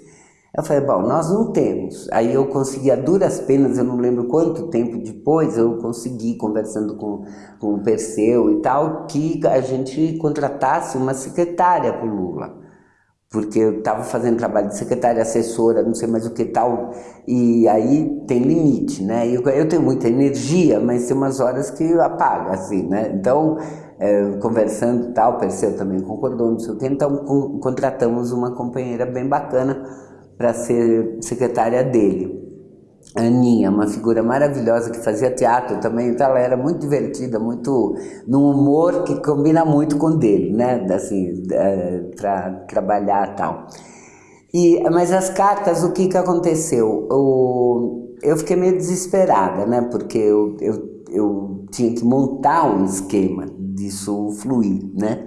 Eu falei, bom, nós não temos. Aí eu consegui, a duras penas, eu não lembro quanto tempo depois, eu consegui, conversando com, com o Perseu e tal, que a gente contratasse uma secretária para o Lula porque eu estava fazendo trabalho de secretária, assessora, não sei mais o que tal, e aí tem limite, né? Eu, eu tenho muita energia, mas tem umas horas que apaga, assim, né? Então, é, conversando tal, Perseu também concordou, não sei o então contratamos uma companheira bem bacana para ser secretária dele. Aninha, uma figura maravilhosa que fazia teatro também, então ela era muito divertida, muito num humor que combina muito com o dele, né, assim, para trabalhar tal. E, mas as cartas, o que que aconteceu? Eu, eu fiquei meio desesperada, né, porque eu, eu, eu tinha que montar um esquema disso fluir, né,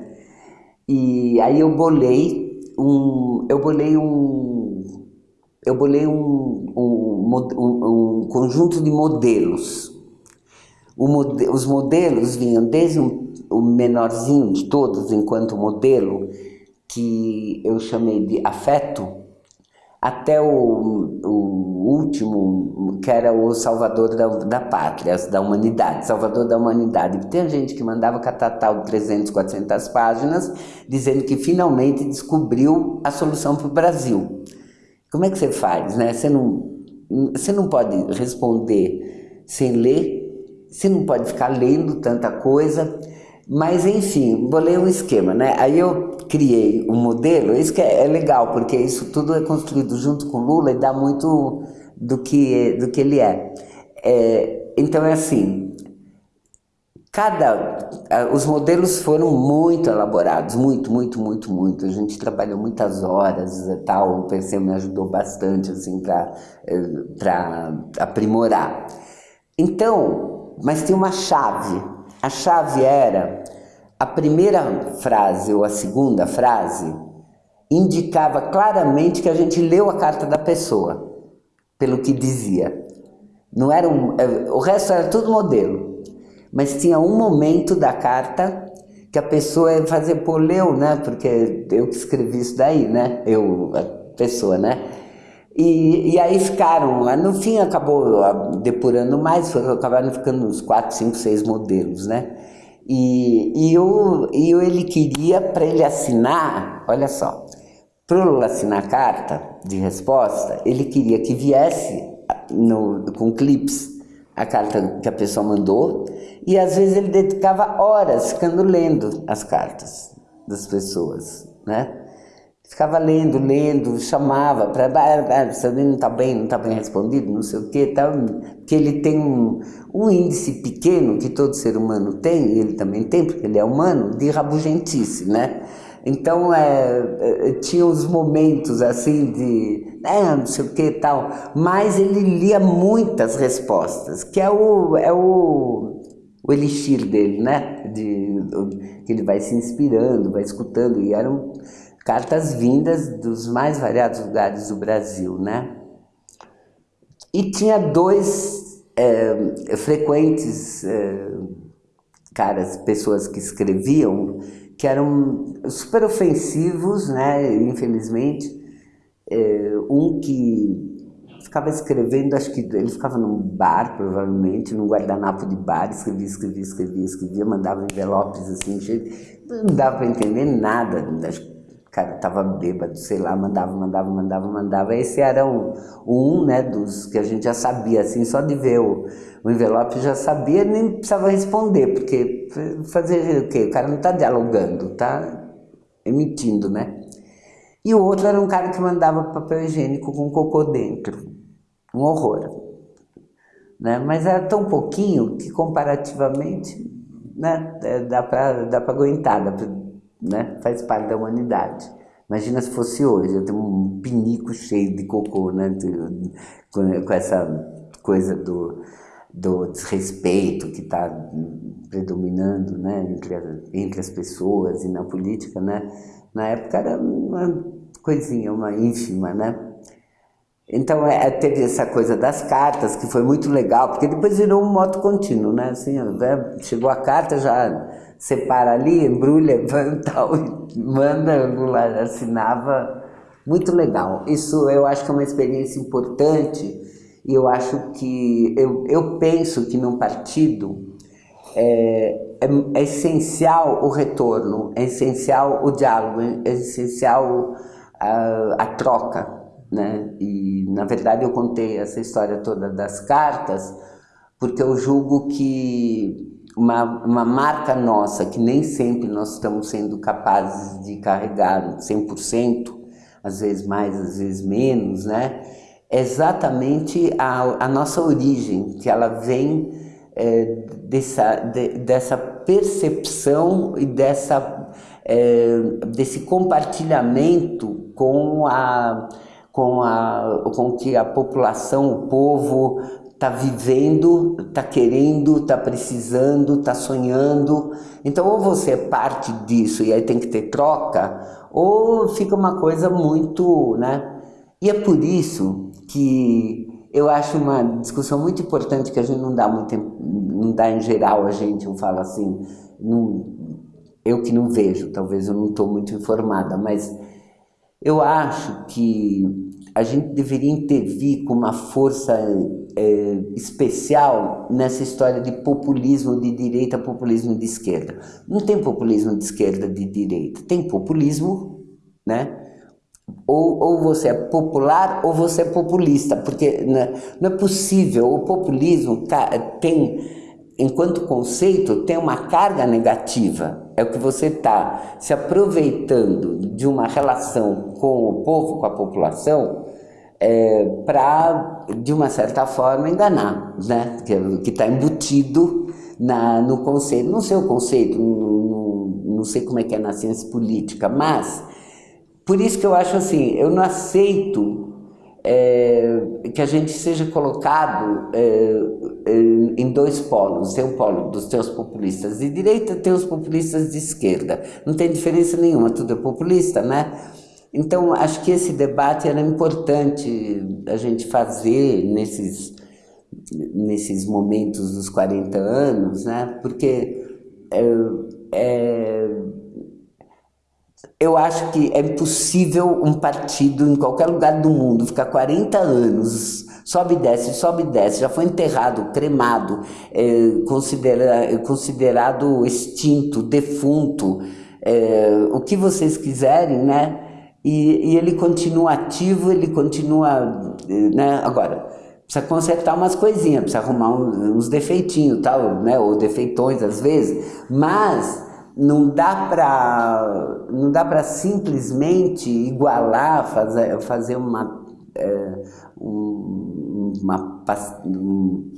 e aí eu bolei um, eu bolei um eu bolei um, um, um, um conjunto de modelos. Mode, os modelos vinham desde o menorzinho de todos, enquanto modelo, que eu chamei de afeto, até o, o último, que era o salvador da, da pátria, da humanidade, salvador da humanidade. Tem gente que mandava catatal de 300, 400 páginas, dizendo que finalmente descobriu a solução para o Brasil. Como é que você faz, né? Você não, você não pode responder sem ler, você não pode ficar lendo tanta coisa, mas enfim, bolei um esquema, né? Aí eu criei um modelo, isso que é, é legal, porque isso tudo é construído junto com Lula e dá muito do que, do que ele é. é então é assim, cada os modelos foram muito elaborados, muito, muito, muito, muito. A gente trabalhou muitas horas e tal. O PC me ajudou bastante assim para para aprimorar. Então, mas tem uma chave. A chave era a primeira frase ou a segunda frase indicava claramente que a gente leu a carta da pessoa, pelo que dizia. Não era um, o resto era tudo modelo mas tinha um momento da carta que a pessoa ia fazer, pô, leu, né? Porque eu que escrevi isso daí, né? Eu, a pessoa, né? E, e aí ficaram, no fim acabou depurando mais, acabaram ficando uns 4, 5, 6 modelos, né? E, e, e ele queria, para ele assinar, olha só, para eu assinar a carta de resposta, ele queria que viesse no, com clips a carta que a pessoa mandou e às vezes ele dedicava horas ficando lendo as cartas das pessoas, né? Ficava lendo, lendo, chamava para você não está bem, não está bem respondido, não sei o que, tal, que ele tem um, um índice pequeno que todo ser humano tem, e ele também tem, porque ele é humano, de rabugentice, né? Então, é, é, tinha os momentos assim de, é, não sei o que tal, mas ele lia muitas respostas, que é o, é o, o elixir dele, né? De, que ele vai se inspirando, vai escutando, e eram cartas vindas dos mais variados lugares do Brasil, né? E tinha dois é, frequentes é, caras, pessoas que escreviam, que eram super ofensivos, né, infelizmente. É, um que ficava escrevendo, acho que ele ficava num bar, provavelmente, num guardanapo de bar, escrevia, escrevia, escrevia, escrevia, mandava envelopes assim, não dava para entender nada, o cara estava bêbado, sei lá, mandava, mandava, mandava, mandava. Esse era um, um né, dos que a gente já sabia, assim, só de ver o, o envelope já sabia, nem precisava responder, porque fazer o quê? O cara não está dialogando, está emitindo, né? E o outro era um cara que mandava papel higiênico com cocô dentro. Um horror. Né? Mas era tão pouquinho que comparativamente né, é, dá para aguentar, dá pra, né, faz parte da humanidade. Imagina se fosse hoje, eu tenho um pinico cheio de cocô, né, com essa coisa do do desrespeito que está predominando né, entre, entre as pessoas e na política, né? Na época era uma coisinha, uma ínfima, né? Então é, teve essa coisa das cartas, que foi muito legal, porque depois virou um moto contínuo, né? Assim, né? chegou a carta, já separa ali, embrulha, tal, manda, assinava. Muito legal. Isso eu acho que é uma experiência importante e eu acho que, eu, eu penso que num partido é, é, é, essencial o retorno, é essencial o diálogo, é essencial a, a troca. Né? E, na verdade, eu contei essa história toda das cartas porque eu julgo que uma, uma marca nossa, que nem sempre nós estamos sendo capazes de carregar 100%, às vezes mais, às vezes menos, né? exatamente a, a nossa origem, que ela vem é, dessa, de, dessa percepção e dessa, é, desse compartilhamento com a com a com que a população, o povo está vivendo, está querendo, está precisando, está sonhando. Então, ou você é parte disso e aí tem que ter troca, ou fica uma coisa muito, né? E é por isso que eu acho uma discussão muito importante que a gente não dá muito, não dá em geral a gente, eu falo assim, não, eu que não vejo, talvez eu não estou muito informada, mas eu acho que a gente deveria intervir com uma força é, especial nessa história de populismo de direita, populismo de esquerda. Não tem populismo de esquerda de direita, tem populismo, né? Ou, ou você é popular ou você é populista, porque né, não é possível, o populismo tem, enquanto conceito, tem uma carga negativa. É o que você está se aproveitando de uma relação com o povo, com a população, é, para, de uma certa forma, enganar, né? que está embutido na, no conceito, não sei o conceito, não, não, não sei como é que é na ciência política, mas por isso que eu acho assim, eu não aceito é, que a gente seja colocado é, é, em dois polos. Tem o polo dos teus populistas de direita, tem os populistas de esquerda. Não tem diferença nenhuma, tudo é populista, né? Então, acho que esse debate era importante a gente fazer nesses, nesses momentos dos 40 anos, né? Porque é, é, eu acho que é impossível um partido em qualquer lugar do mundo ficar 40 anos, sobe e desce, sobe e desce, já foi enterrado, cremado, é, considera, considerado extinto, defunto, é, o que vocês quiserem, né? E, e, ele continua ativo, ele continua, né? Agora, precisa consertar umas coisinhas, precisa arrumar uns defeitinhos, tal, né? Ou defeitões às vezes, mas não dá para não dá para simplesmente igualar, fazer, fazer uma, é, um, uma, um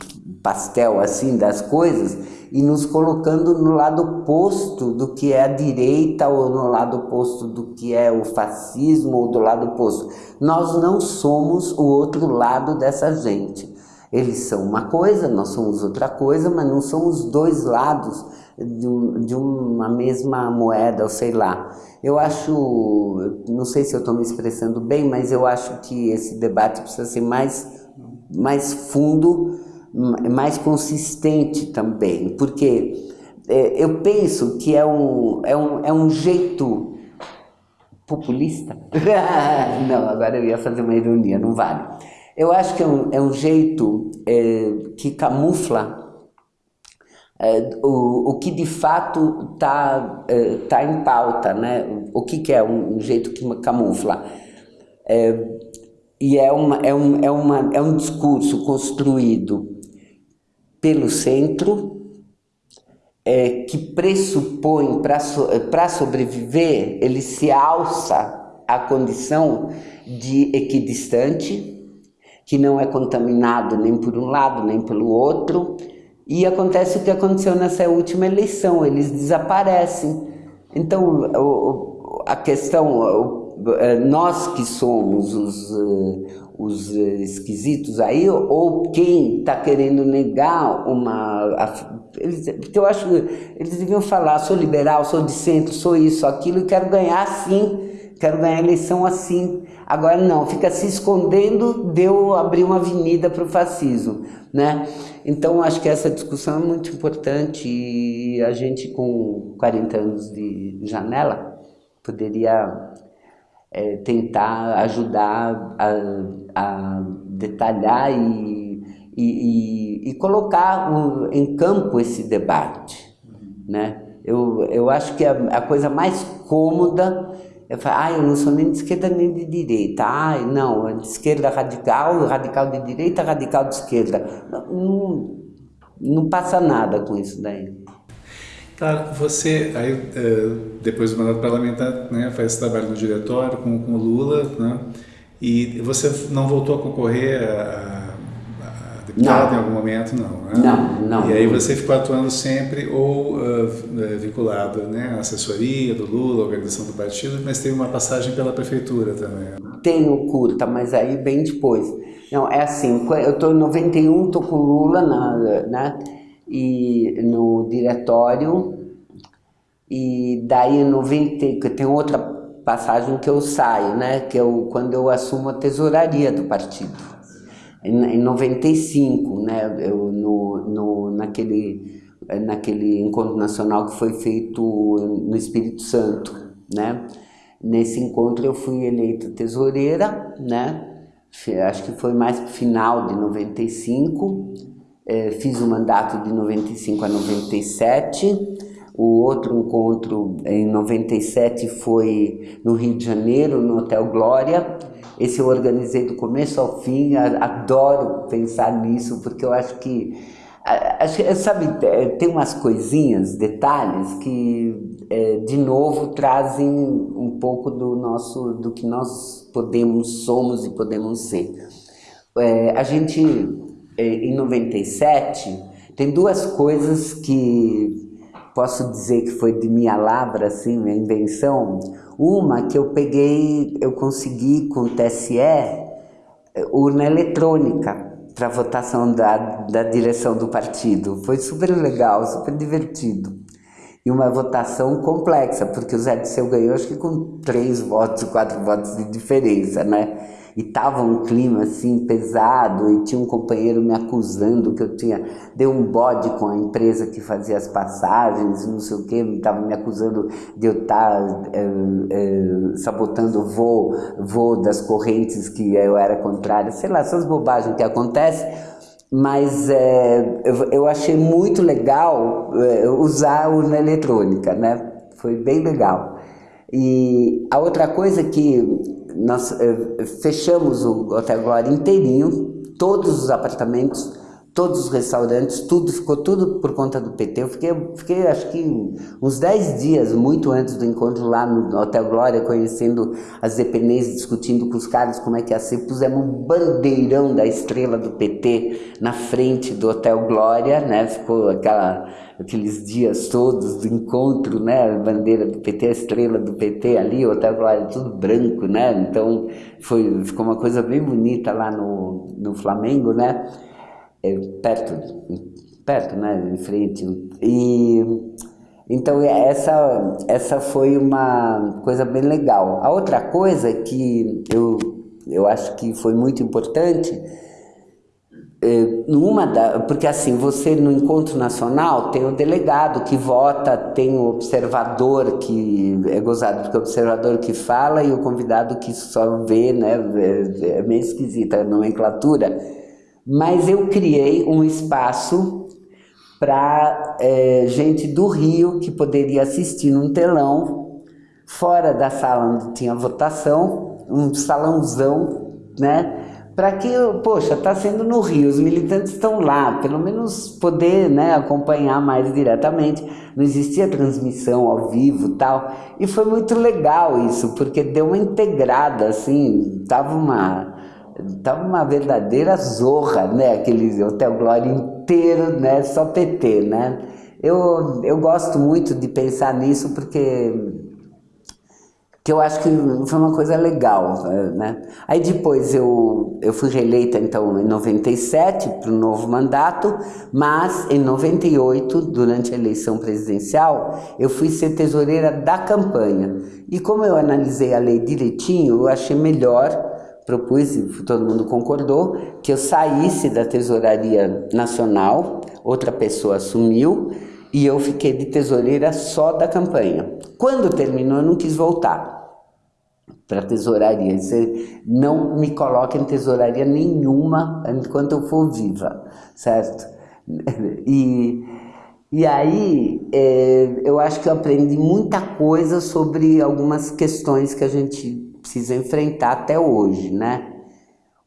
pastel assim das coisas e nos colocando no lado oposto do que é a direita ou no lado oposto do que é o fascismo ou do lado oposto. Nós não somos o outro lado dessa gente. Eles são uma coisa, nós somos outra coisa, mas não somos dois lados de, de uma mesma moeda, ou sei lá. Eu acho, não sei se eu estou me expressando bem, mas eu acho que esse debate precisa ser mais, mais fundo, mais consistente também, porque é, eu penso que é um, é um, é um jeito populista. não, agora eu ia fazer uma ironia, não vale. Eu acho que é um, é um jeito é, que camufla é, o, o que de fato está é, tá em pauta, né? o que, que é um, um jeito que camufla. É, e é, uma, é, um, é, uma, é um discurso construído pelo centro, é, que pressupõe, para so, sobreviver, ele se alça à condição de equidistante, que não é contaminado nem por um lado nem pelo outro, e acontece o que aconteceu nessa última eleição, eles desaparecem. Então, a questão, é, nós que somos os, é, os esquisitos aí, ou quem está querendo negar uma... Porque eu acho eles deviam falar, sou liberal, sou de centro, sou isso, aquilo, e quero ganhar assim, quero ganhar eleição assim. Agora não, fica se escondendo, deu abrir uma avenida para o fascismo, né? Então acho que essa discussão é muito importante e a gente com 40 anos de janela poderia é, tentar ajudar a, a detalhar e, e, e, e colocar um, em campo esse debate, né? Eu, eu acho que a, a coisa mais cômoda eu falo, ah, eu não sou nem de esquerda nem de direita. Ah, não, é de esquerda radical, radical de direita, radical de esquerda. Não, não passa nada com isso daí. Claro, você, aí, é, depois do mandato parlamentar, né, faz esse trabalho no diretório com, com o Lula, né, e você não voltou a concorrer a não. em algum momento, não, né? Não, não. E aí você ficou atuando sempre ou uh, vinculado né, à assessoria do Lula, à organização do partido, mas teve uma passagem pela prefeitura também. Né? Tenho curta, mas aí bem depois. Não, é assim, eu estou em 91, estou com o Lula na, né, e no diretório, e daí em 90, tem outra passagem que eu saio, né, que eu, quando eu assumo a tesouraria do partido em 95, né, eu, no, no, naquele, naquele encontro nacional que foi feito no Espírito Santo, né, nesse encontro eu fui eleita tesoureira, né, acho que foi mais para final de 95, é, fiz o mandato de 95 a 97, o outro encontro em 97 foi no Rio de Janeiro, no Hotel Glória, esse eu organizei do começo ao fim, adoro pensar nisso, porque eu acho que, sabe, é, tem umas coisinhas, detalhes, que é, de novo trazem um pouco do nosso, do que nós podemos, somos e podemos ser. É, a gente, em 97, tem duas coisas que posso dizer que foi de minha lavra, assim, minha invenção. Uma que eu peguei, eu consegui com o TSE, urna eletrônica para votação da, da direção do partido. Foi super legal, super divertido. E uma votação complexa, porque o Zé Disseu ganhou acho que com três votos, quatro votos de diferença, né? E tava um clima assim pesado e tinha um companheiro me acusando que eu tinha deu um bode com a empresa que fazia as passagens, não sei o que, estava me acusando de eu estar tá, é, é, sabotando o voo, voo das correntes que eu era contrária, sei lá, essas bobagens que acontecem mas é, eu, eu, achei muito legal é, usar urna eletrônica, né? Foi bem legal. E a outra coisa que nós eh, fechamos o Hotel Glória inteirinho, todos os apartamentos, todos os restaurantes, tudo, ficou tudo por conta do PT. Eu fiquei, fiquei acho que uns 10 dias, muito antes do encontro lá no Hotel Glória, conhecendo as dependências, discutindo com os caras como é que ia ser. Pusemos um bandeirão da estrela do PT na frente do Hotel Glória, né? Ficou aquela aqueles dias todos do encontro, né, a bandeira do PT, a estrela do PT ali, o Hotel Glória tudo branco, né, então foi, ficou uma coisa bem bonita lá no, no Flamengo, né, é, perto, perto, né, em frente, e então essa, essa foi uma coisa bem legal. A outra coisa que eu, eu acho que foi muito importante é, numa da, porque assim, você no encontro nacional tem o delegado que vota, tem o observador que é gozado, porque é o observador que fala e o convidado que só vê, né, é, meio esquisita a nomenclatura, mas eu criei um espaço para é, gente do Rio que poderia assistir num telão, fora da sala onde tinha votação, um salãozão, né, para que, poxa, está sendo no Rio, os militantes estão lá, pelo menos poder né, acompanhar mais diretamente. Não existia transmissão ao vivo tal. E foi muito legal isso, porque deu uma integrada, assim, tava uma, tava uma verdadeira zorra, né? Aquele Hotel Glória inteiro, né? Só PT, né? Eu, eu gosto muito de pensar nisso porque que eu acho que foi uma coisa legal, né? Aí depois eu, eu fui reeleita então em 97 para o novo mandato, mas em 98, durante a eleição presidencial, eu fui ser tesoureira da campanha. E como eu analisei a lei direitinho, eu achei melhor, propus e todo mundo concordou, que eu saísse da tesouraria nacional, outra pessoa assumiu, e eu fiquei de tesoureira só da campanha. Quando terminou, eu não quis voltar para tesouraria. Você não me coloca em tesouraria nenhuma enquanto eu for viva, certo? E, e aí é, eu acho que eu aprendi muita coisa sobre algumas questões que a gente precisa enfrentar até hoje, né?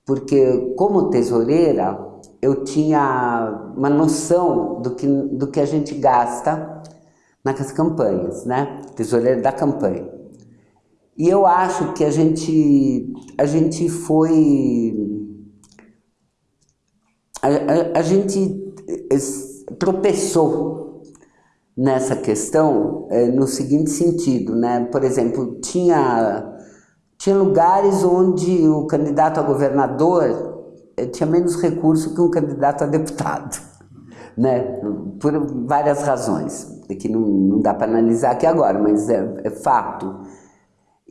Porque como tesoureira eu tinha uma noção do que, do que a gente gasta nas campanhas, né? Tesoureira da campanha. E eu acho que a gente, a gente foi... A, a, a gente tropeçou nessa questão é, no seguinte sentido, né? Por exemplo, tinha, tinha lugares onde o candidato a governador é, tinha menos recurso que um candidato a deputado, né? Por várias razões, que não, não dá para analisar aqui agora, mas é, é fato.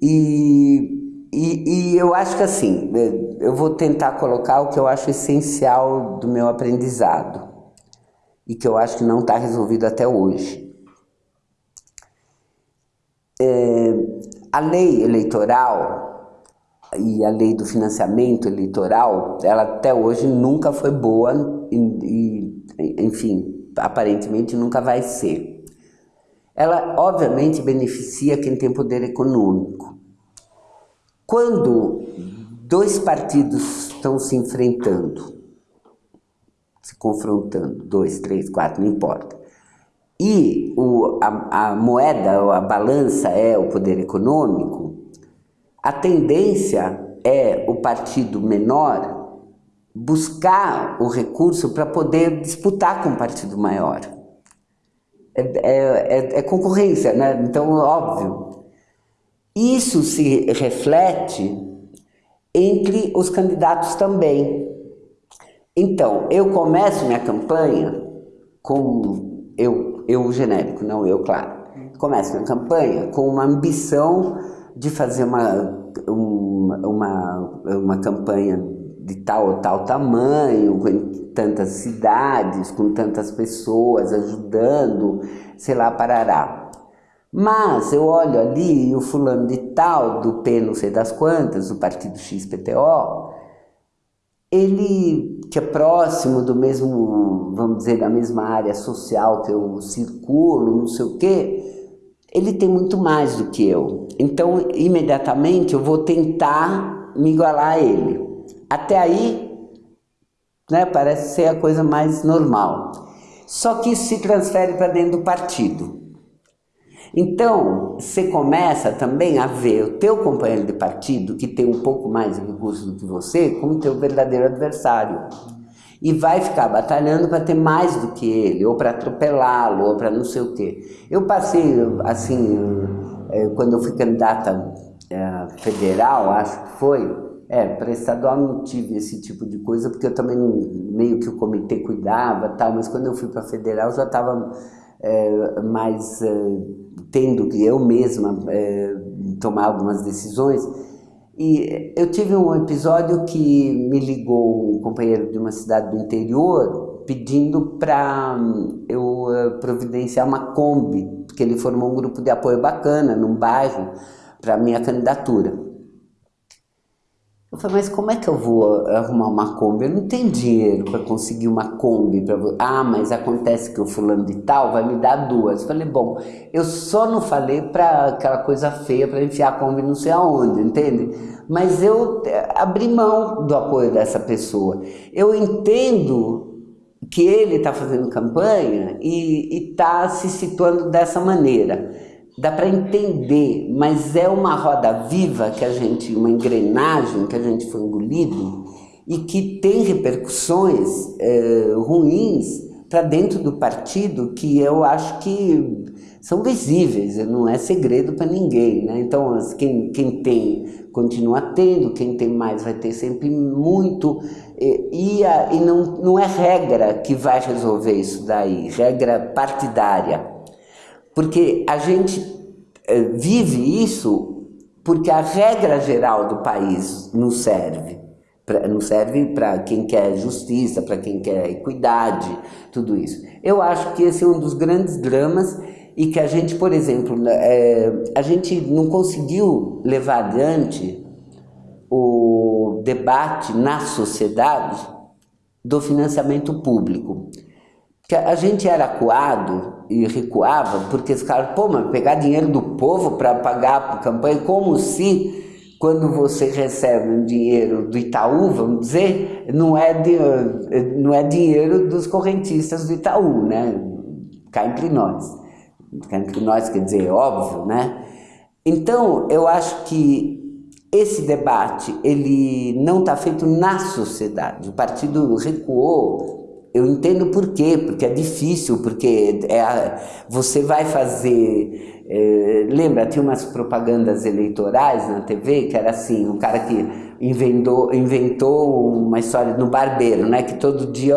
E, e, e, eu acho que assim, é, eu vou tentar colocar o que eu acho essencial do meu aprendizado e que eu acho que não está resolvido até hoje. É, a lei eleitoral e a lei do financiamento eleitoral, ela até hoje nunca foi boa e, e enfim, aparentemente nunca vai ser. Ela, obviamente, beneficia quem tem poder econômico. Quando dois partidos estão se enfrentando, se confrontando, dois, três, quatro, não importa, e o, a, a moeda, a balança é o poder econômico, a tendência é o partido menor buscar o recurso para poder disputar com um partido maior. É, é, é, é concorrência, né? Então, óbvio. Isso se reflete entre os candidatos também. Então, eu começo minha campanha com eu, eu genérico, não eu, claro. Começo minha campanha com uma ambição de fazer uma, uma, uma, uma campanha de tal ou tal tamanho, com tantas cidades, com tantas pessoas ajudando, sei lá, parará. Mas eu olho ali o fulano de tal, do P não sei das quantas, do partido XPTO, ele que é próximo do mesmo, vamos dizer, da mesma área social que eu circulo, não sei o quê, ele tem muito mais do que eu. Então, imediatamente eu vou tentar me igualar a ele. Até aí, né, parece ser a coisa mais normal. Só que isso se transfere para dentro do partido. Então, você começa também a ver o teu companheiro de partido, que tem um pouco mais de recursos do que você, como teu verdadeiro adversário. E vai ficar batalhando para ter mais do que ele, ou para atropelá-lo, ou para não sei o quê. Eu passei, assim, eh, quando eu fui candidata eh, federal, acho que foi, é, para estadual não tive esse tipo de coisa, porque eu também meio que o comitê cuidava tal, mas quando eu fui para federal já estava é, mais é, tendo que eu mesma é, tomar algumas decisões. E eu tive um episódio que me ligou um companheiro de uma cidade do interior pedindo para hum, eu é, providenciar uma Kombi, porque ele formou um grupo de apoio bacana num bairro para minha candidatura. Eu falei, mas como é que eu vou arrumar uma Kombi? Eu não tenho dinheiro para conseguir uma Kombi. Pra... Ah, mas acontece que o fulano de tal vai me dar duas. Eu falei, bom, eu só não falei para aquela coisa feia para enfiar a Kombi não sei aonde, entende? Mas eu eh, abri mão do apoio dessa pessoa. Eu entendo que ele está fazendo campanha e está se situando dessa maneira dá para entender, mas é uma roda viva que a gente, uma engrenagem que a gente foi engolido e que tem repercussões é, ruins para dentro do partido que eu acho que são visíveis, não é segredo para ninguém. Né? Então, quem, quem tem, continua tendo, quem tem mais vai ter sempre muito, e, e, a, e não, não é regra que vai resolver isso daí, regra partidária. Porque a gente é, vive isso porque a regra geral do país não serve. Pra, não serve para quem quer justiça, para quem quer equidade, tudo isso. Eu acho que esse é um dos grandes dramas e que a gente, por exemplo, é, a gente não conseguiu levar adiante o debate na sociedade do financiamento público que a gente era acuado e recuava porque os caras, pô, mas pegar dinheiro do povo para pagar a campanha, como se quando você recebe um dinheiro do Itaú, vamos dizer, não é, de, não é dinheiro dos correntistas do Itaú, né? Cá entre nós. Cá entre nós quer dizer, é óbvio, né? Então, eu acho que esse debate, ele não está feito na sociedade. O partido recuou eu entendo por quê, porque é difícil, porque é a, você vai fazer... É, lembra, tinha umas propagandas eleitorais na TV que era assim, um cara que inventou, inventou uma história no barbeiro, né? Que todo dia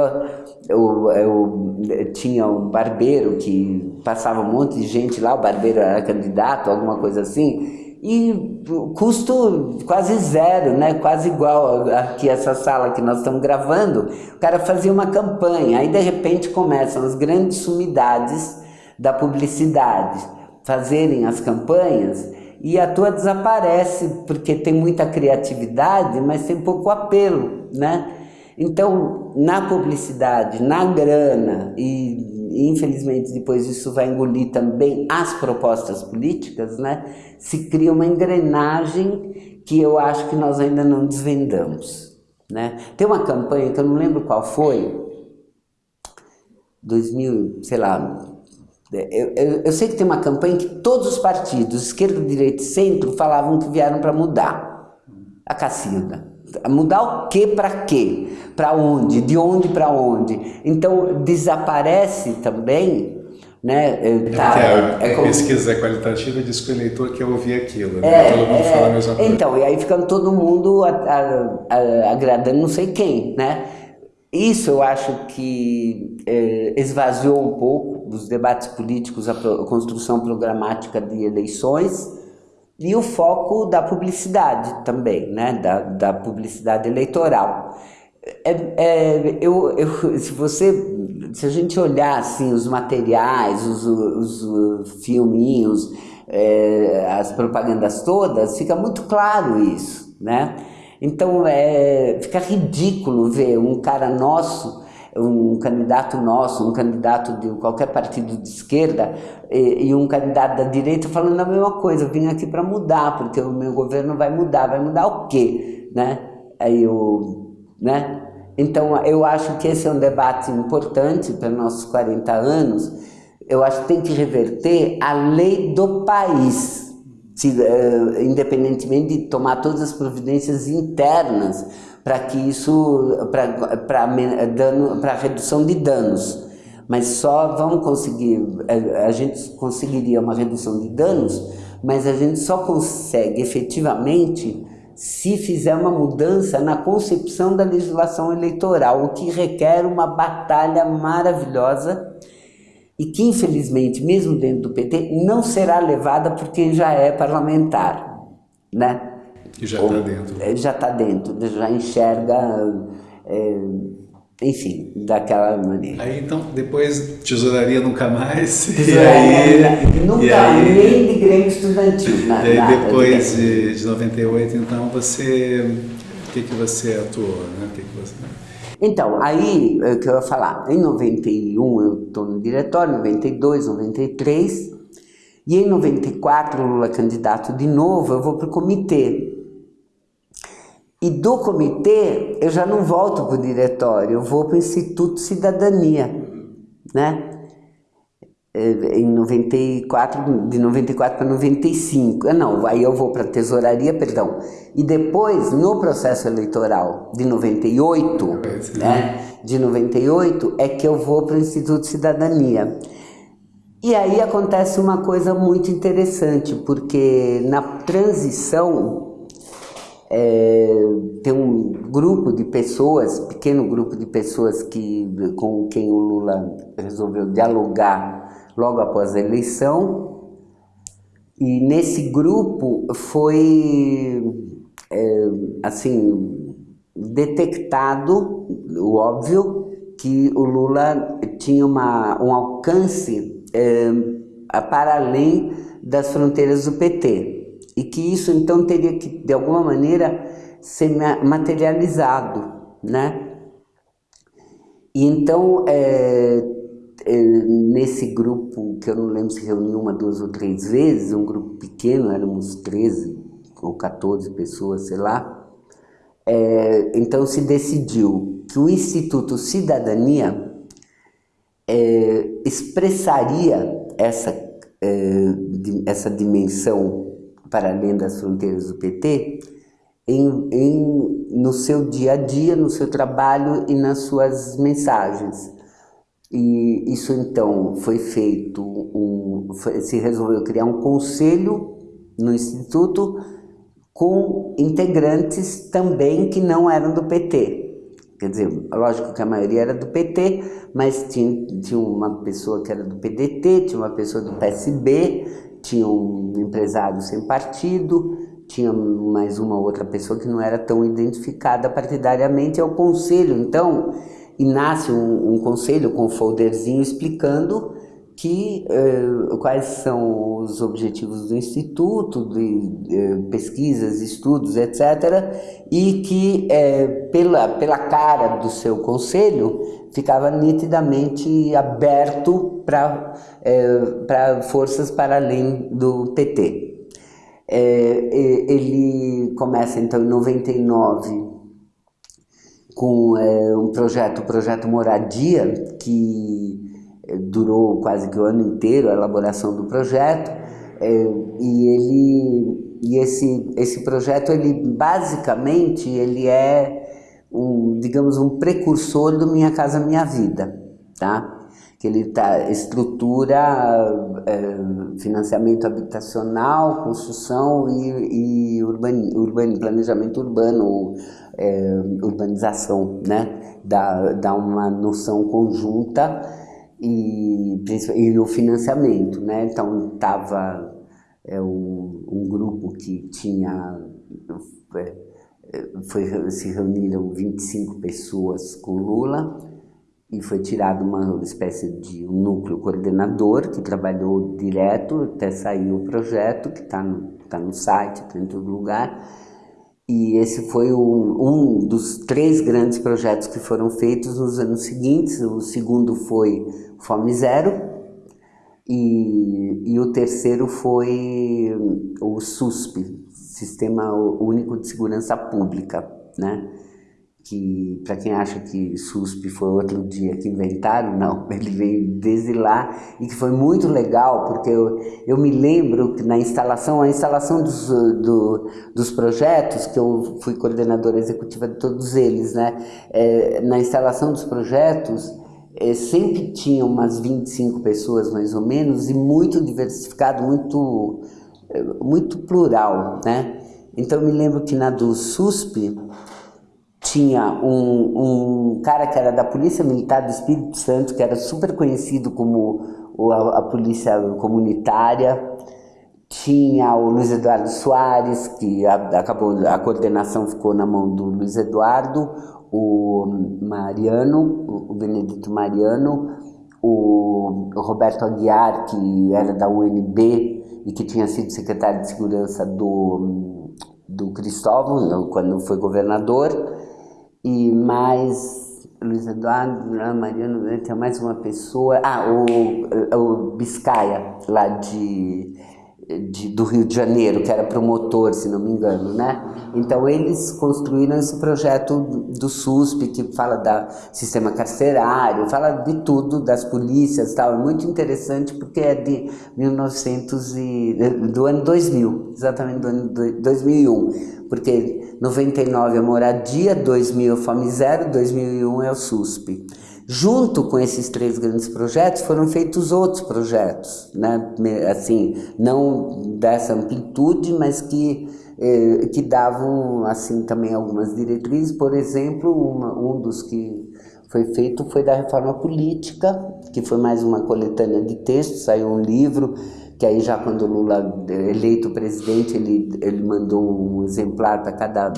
eu, eu, tinha um barbeiro que passava um monte de gente lá, o barbeiro era candidato, alguma coisa assim, e custo quase zero, né? quase igual aqui essa sala que nós estamos gravando, o cara fazia uma campanha, aí de repente começam as grandes sumidades da publicidade fazerem as campanhas e a tua desaparece porque tem muita criatividade, mas tem pouco apelo, né? Então, na publicidade, na grana e infelizmente depois isso vai engolir também as propostas políticas, né? se cria uma engrenagem que eu acho que nós ainda não desvendamos. Né? Tem uma campanha que eu não lembro qual foi, 2000, sei lá, eu, eu, eu sei que tem uma campanha que todos os partidos, esquerda, direita e centro, falavam que vieram para mudar. A Cacilda Mudar o que para quê? Para onde? De onde para onde? Então desaparece também né? Tá, é, é, é como... pesquisa qualitativa diz que o eleitor quer ouvir aquilo, né? é, todo mundo é, fala a mesma coisa. Então, e aí fica todo mundo a, a, a, agradando não sei quem, né? Isso eu acho que é, esvaziou um pouco dos debates políticos, a, a construção programática de eleições e o foco da publicidade também, né? da, da publicidade eleitoral. É, é, eu, eu, se você se a gente olhar assim os materiais, os, os, os filminhos, é, as propagandas todas, fica muito claro isso, né? Então é, fica ridículo ver um cara nosso, um candidato nosso, um candidato de qualquer partido de esquerda e, e um candidato da direita falando a mesma coisa, eu vim aqui para mudar, porque o meu governo vai mudar, vai mudar o quê? Né? Aí o, né? Então, eu acho que esse é um debate importante para nossos 40 anos. Eu acho que tem que reverter a lei do país, se, uh, independentemente de tomar todas as providências internas para que isso, para redução de danos. Mas só vamos conseguir, a, a gente conseguiria uma redução de danos, mas a gente só consegue efetivamente se fizer uma mudança na concepção da legislação eleitoral, o que requer uma batalha maravilhosa e que, infelizmente, mesmo dentro do PT, não será levada por quem já é parlamentar, né? E já está dentro. É, já está dentro, já enxerga... É, enfim, daquela maneira. Aí então, depois tesouraria nunca mais. Tesouraria aí, nunca, e aí, nem de Grêmio Estudantil. Nada, e aí depois de, de 98, então você. O que, que você atuou? Né? O que, que você... Então, aí é o que eu ia falar. Em 91 eu estou no diretório, 92, 93. E em 94, Lula candidato de novo, eu vou para o comitê. E do comitê, eu já não volto para o diretório, eu vou para o Instituto Cidadania, né? É, em 94, de 94 para 95, ah, não, aí eu vou para a tesouraria, perdão, e depois, no processo eleitoral de 98, né, de 98, é que eu vou para o Instituto Cidadania. E aí acontece uma coisa muito interessante, porque na transição é, tem um grupo de pessoas, pequeno grupo de pessoas que, com quem o Lula resolveu dialogar logo após a eleição. E nesse grupo foi, é, assim, detectado, o óbvio, que o Lula tinha uma, um alcance é, para além das fronteiras do PT e que isso então teria que, de alguma maneira, ser materializado, né? E então, é, é, nesse grupo, que eu não lembro se reuniu uma, duas ou três vezes, um grupo pequeno, éramos 13 ou 14 pessoas, sei lá, é, então se decidiu que o Instituto Cidadania é, expressaria essa, é, essa dimensão para além das fronteiras do PT, em, em, no seu dia a dia, no seu trabalho e nas suas mensagens. E isso então foi feito, foi, se resolveu criar um conselho no Instituto com integrantes também que não eram do PT. Quer dizer, lógico que a maioria era do PT, mas tinha, tinha uma pessoa que era do PDT, tinha uma pessoa do PSB, tinha um empresário sem partido, tinha mais uma outra pessoa que não era tão identificada partidariamente ao conselho. Então, e nasce um, um conselho com um folderzinho explicando que eh, quais são os objetivos do Instituto, de eh, pesquisas, estudos, etc., e que eh, pela, pela cara do seu conselho ficava nitidamente aberto para é, forças para além do PT. É, ele começa então em 99 com um projeto, o projeto Moradia, que durou quase que o ano inteiro a elaboração do projeto, é, e ele e esse, esse projeto, ele basicamente, ele é, um, digamos, um precursor do Minha Casa Minha Vida, tá? que ele tá, estrutura é, financiamento habitacional, construção e, e urban, planejamento urbano, é, urbanização, né? Dá, dá uma noção conjunta e, e o financiamento, né? Então, estava é, um, um, grupo que tinha... É, foi, se reuniram 25 pessoas com Lula, e foi tirado uma espécie de um núcleo coordenador que trabalhou direto até sair o projeto, que está no, tá no site, está em todo lugar. E esse foi um, um dos três grandes projetos que foram feitos nos anos seguintes. O segundo foi Fome Zero, e, e o terceiro foi o SUSP, Sistema Único de Segurança Pública, né? Que para quem acha que SUSP foi outro dia que inventaram, não, ele veio desde lá e que foi muito legal, porque eu, eu me lembro que na instalação, a instalação dos, do, dos projetos, que eu fui coordenadora executiva de todos eles, né, é, na instalação dos projetos, é, sempre tinha umas 25 pessoas mais ou menos e muito diversificado, muito, é, muito plural, né, então eu me lembro que na do SUSP, tinha um, um cara que era da Polícia Militar do Espírito Santo, que era super conhecido como a, a polícia comunitária, tinha o Luiz Eduardo Soares, que acabou, a coordenação ficou na mão do Luiz Eduardo, o Mariano, o Benedito Mariano, o Roberto Aguiar, que era da UNB e que tinha sido secretário de segurança do, do Cristóvão, quando foi governador, e mais Luiz Eduardo, Mariano, tem mais uma pessoa, ah, o, o Biscaia, lá de de, do Rio de Janeiro, que era promotor, se não me engano, né? Então eles construíram esse projeto do SUSP, que fala da sistema carcerário, fala de tudo, das polícias tal, é muito interessante porque é de 1900 e, do ano 2000, exatamente do ano 2001, porque 99 é moradia, 2000 é fome zero, 2001 é o SUSP. Junto com esses três grandes projetos foram feitos outros projetos, né? assim, não dessa amplitude, mas que, eh, que davam assim também algumas diretrizes. Por exemplo, uma, um dos que foi feito foi da reforma política, que foi mais uma coletânea de textos, saiu um livro, que aí já quando Lula eleito presidente, ele, ele mandou um exemplar para cada,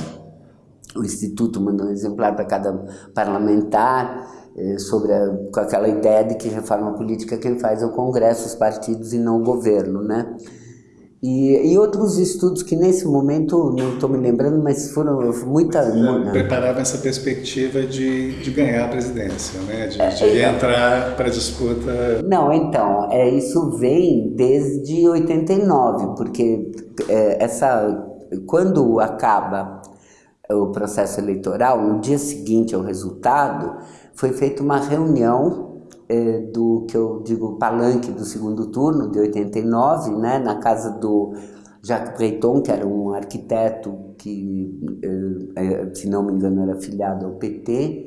o Instituto mandou um exemplar para cada parlamentar, eh, sobre a, com aquela ideia de que reforma política quem faz é o Congresso, os partidos e não o governo, né? E, e outros estudos que nesse momento, não estou me lembrando, mas foram muita... É, preparava essa perspectiva de, de ganhar a presidência, né? de, de é, entrar para a disputa... Não, então, é, isso vem desde 89, porque é, essa, quando acaba o processo eleitoral, no dia seguinte ao resultado, foi feita uma reunião é, do que eu digo palanque do segundo turno, de 89, né, na casa do Jacques Breton, que era um arquiteto que, é, se não me engano, era filiado ao PT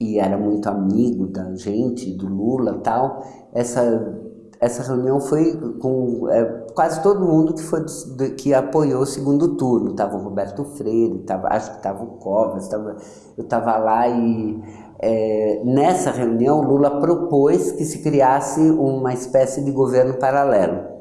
e era muito amigo da gente, do Lula tal. Essa, essa reunião foi com é, quase todo mundo que, foi, que apoiou o segundo turno. Estava o Roberto Freire, tava, acho que estava o Covas, tava, eu estava lá e é, nessa reunião, Lula propôs que se criasse uma espécie de governo paralelo.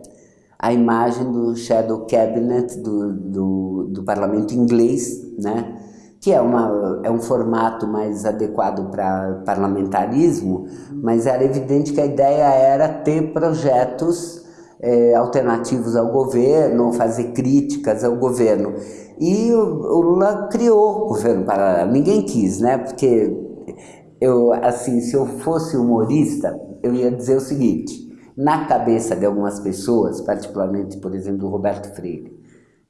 A imagem do Shadow Cabinet do, do, do parlamento inglês, né? que é, uma, é um formato mais adequado para parlamentarismo, mas era evidente que a ideia era ter projetos é, alternativos ao governo, fazer críticas ao governo. E o, o Lula criou o governo paralelo. Ninguém quis, né? Porque eu, assim, se eu fosse humorista, eu ia dizer o seguinte, na cabeça de algumas pessoas, particularmente, por exemplo, do Roberto Freire,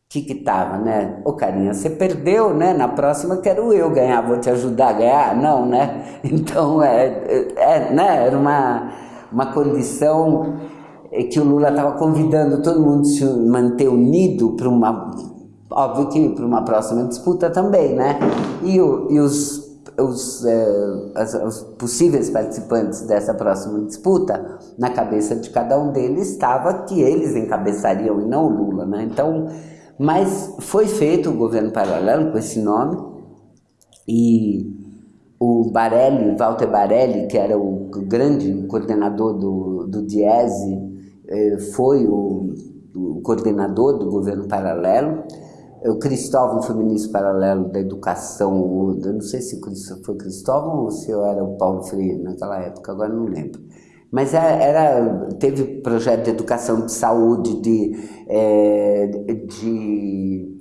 que que tava, né? Ô carinha, você perdeu, né? Na próxima quero eu ganhar, vou te ajudar a ganhar? Não, né? Então, é, é, é né? Era uma, uma condição é que o Lula estava convidando todo mundo a se manter unido para uma, óbvio que para uma próxima disputa também, né? E, o, e os os, eh, as, os, possíveis participantes dessa próxima disputa, na cabeça de cada um deles estava que eles encabeçariam e não o Lula, né? Então, mas foi feito o governo paralelo com esse nome e o Barelli, Walter Barelli, que era o grande coordenador do, do Diese, eh, foi o, o coordenador do governo paralelo o Cristóvão foi ministro paralelo da educação, eu não sei se foi Cristóvão ou se eu era o Paulo Freire naquela época, agora não lembro. Mas é, era, teve projeto de educação, de saúde, de, é, de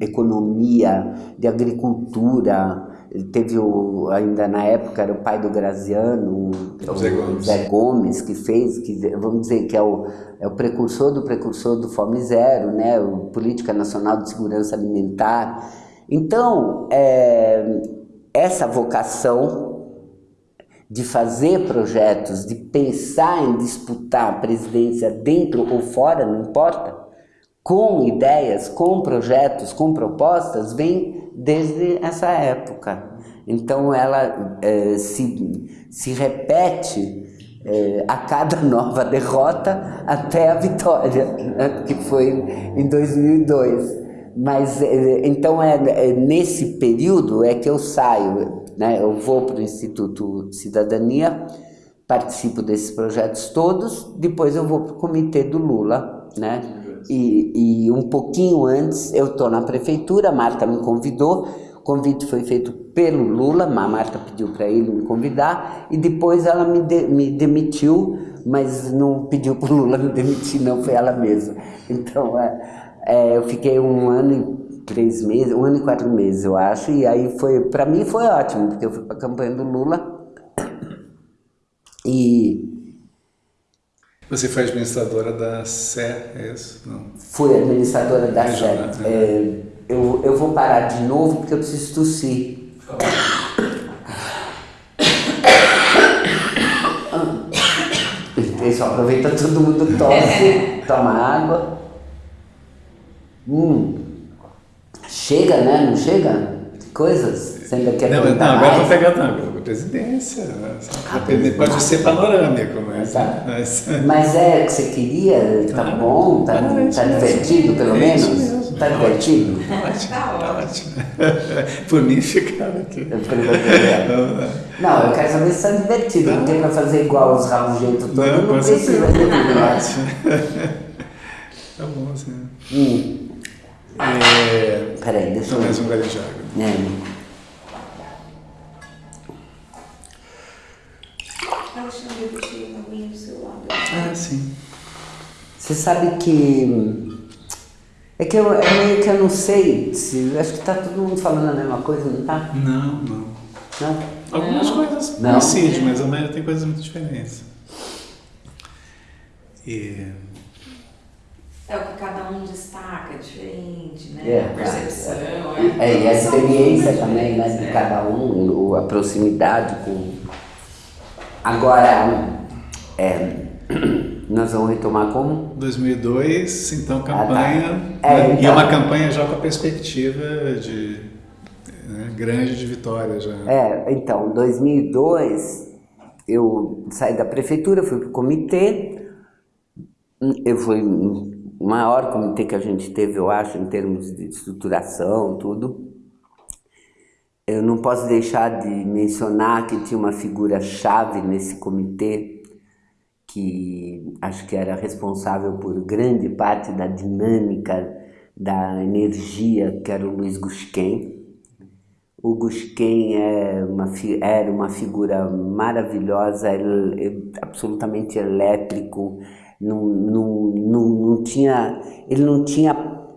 economia, de agricultura, teve o, ainda na época era o pai do Graziano, o Zé Gomes, Zé Gomes que fez, que vamos dizer que é o, é o precursor do precursor do Fome Zero, né, o Política Nacional de Segurança Alimentar. Então, é, essa vocação de fazer projetos, de pensar em disputar a presidência dentro ou fora, não importa, com ideias, com projetos, com propostas, vem desde essa época. Então ela é, se, se repete é, a cada nova derrota até a vitória, né, que foi em 2002. Mas é, então é, é, nesse período é que eu saio, né, eu vou para o Instituto Cidadania, participo desses projetos todos, depois eu vou para o comitê do Lula, né? E, e um pouquinho antes eu estou na prefeitura, a Marta me convidou, o convite foi feito pelo Lula, a Marta pediu para ele me convidar e depois ela me, de, me demitiu, mas não pediu para o Lula me demitir, não, foi ela mesma. Então é, é, eu fiquei um ano e três meses, um ano e quatro meses eu acho, e aí foi, para mim foi ótimo, porque eu fui para a campanha do Lula e você foi administradora da Sé, é isso? Não. Fui administradora da Sé. Né? É, eu, eu vou parar de novo porque eu preciso tossir. Isso, aproveita todo mundo tosse, toma água. Hum. Chega, né? Não chega? Coisas. Você ainda quer não, não, agora vou pegar não, a presidência. Né? Ah, pode ser panorâmico, mas, tá. mas. Mas é o que você queria? Tá ah, bom? Tá, ah, tá divertido, pelo é menos? Mesmo. Tá divertido? Tá ótimo, tá ótimo. Por mim ficar aqui. Não, eu quero saber se tá divertido. Não tem pra fazer igual os rabugeiros todos. Não, não precisa Tá bom, assim. Hum. É... Peraí, deixa eu. Mais um galho de água. É. Ah, sim. Você sabe que. É que eu, é meio que eu não sei. Se, acho que tá todo mundo falando a mesma coisa, não tá? Não, não. Não? Algumas não. coisas não. coincidem, mas a maioria tem coisas muito diferentes. E. É o que cada um destaca, é diferente, né? É, a percepção. É, é, e a experiência também, né, de cada um, a proximidade com. Agora, é, nós vamos retomar como? 2002, então campanha. Ah, tá. é, né? então, e é uma campanha já com a perspectiva de né, grande de vitória já. É, então, 2002 eu saí da prefeitura, fui para o comitê, eu fui maior comitê que a gente teve, eu acho, em termos de estruturação, tudo. Eu não posso deixar de mencionar que tinha uma figura chave nesse comitê, que acho que era responsável por grande parte da dinâmica da energia, que era o Luiz Gusquem. O Gusquem é uma, era uma figura maravilhosa, ele, absolutamente elétrico, não, não, não, não tinha, ele não tinha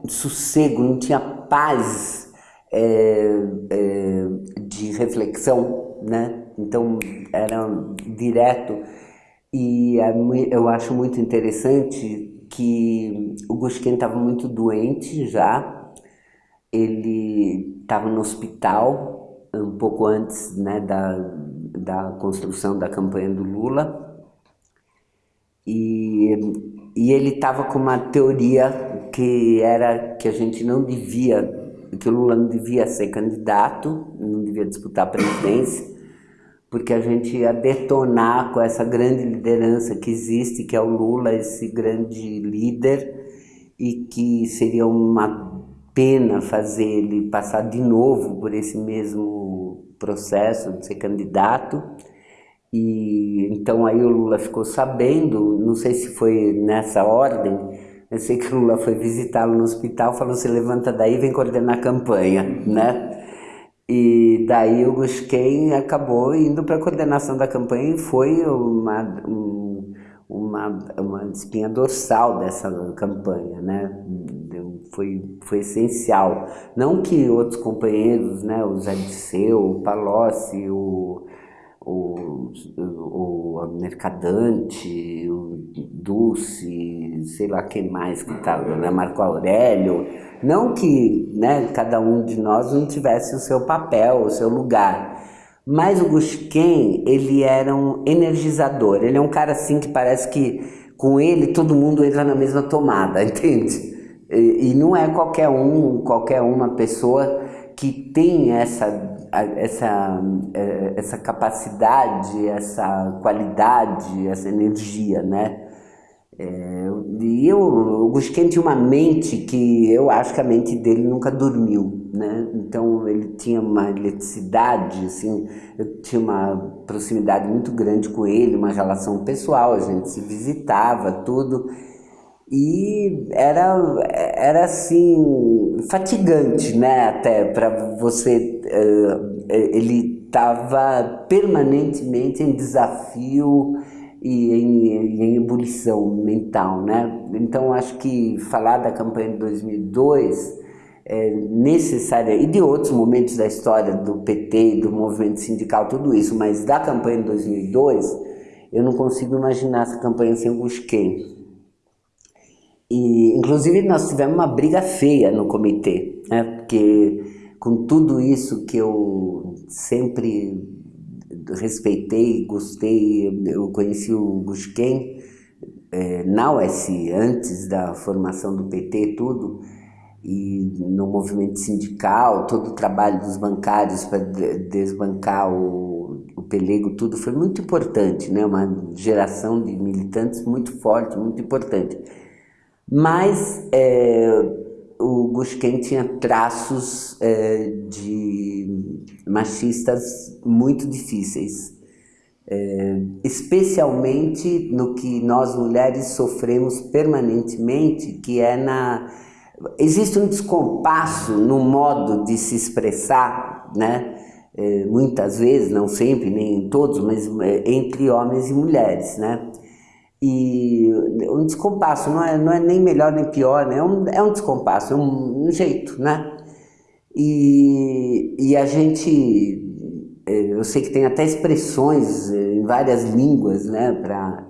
sossego, não tinha paz é, é, de reflexão, né? Então era direto. E é eu acho muito interessante que o Gusquin estava muito doente já, ele estava no hospital um pouco antes né, da, da construção da campanha do Lula, E, e ele estava com uma teoria que era que a gente não devia, que o Lula não devia ser candidato, não devia disputar a presidência, porque a gente ia detonar com essa grande liderança que existe, que é o Lula, esse grande líder, e que seria uma pena fazer ele passar de novo por esse mesmo processo de ser candidato. E então aí o Lula ficou sabendo, não sei se foi nessa ordem, eu sei que o Lula foi visitá-lo no hospital, falou: "Se levanta daí, vem coordenar a campanha", né? E daí o Gusquem acabou indo para a coordenação da campanha e foi uma, uma, uma espinha dorsal dessa campanha, né? Foi, foi essencial. Não que outros companheiros, né, o Zé Disseu, o Palocci, o, o, o Mercadante, o Dulce, sei lá quem mais que estava, né, Marco Aurélio, não que né, cada um de nós não tivesse o seu papel, o seu lugar, mas o Gusquem, ele era um energizador, ele é um cara assim que parece que com ele todo mundo entra na mesma tomada, entende? E, e não é qualquer um, qualquer uma pessoa que tem essa, essa, é, essa capacidade, essa qualidade, essa energia, né? É, e eu, o Gusquem tinha uma mente que eu acho que a mente dele nunca dormiu, né? Então ele tinha uma eletricidade, assim, eu tinha uma proximidade muito grande com ele, uma relação pessoal, a gente se visitava, tudo. E era, era assim, fatigante, né? Até para você. Uh, ele estava permanentemente em desafio e em, em ebulição mental, né? Então acho que falar da campanha de 2002 é necessária e de outros momentos da história do PT, do movimento sindical, tudo isso, mas da campanha de 2002 eu não consigo imaginar essa campanha sem o Busquem. E, inclusive, nós tivemos uma briga feia no comitê, né? porque com tudo isso que eu sempre respeitei, gostei, eu conheci o Gusquem é, na USI, antes da formação do PT tudo, e no movimento sindical, todo o trabalho dos bancários para desbancar o, o pelego, tudo foi muito importante, né? uma geração de militantes muito forte, muito importante. Mas é, o Gusquem tinha traços é, de machistas muito difíceis, é, especialmente no que nós mulheres sofremos permanentemente, que é na... Existe um descompasso no modo de se expressar, né? É, muitas vezes, não sempre, nem em todos, mas é, entre homens e mulheres, né? E um descompasso, não é, não é nem melhor nem pior, né? é, um, é um descompasso, é um, um jeito, né? E, e a gente, é, eu sei que tem até expressões é, em várias línguas, né, para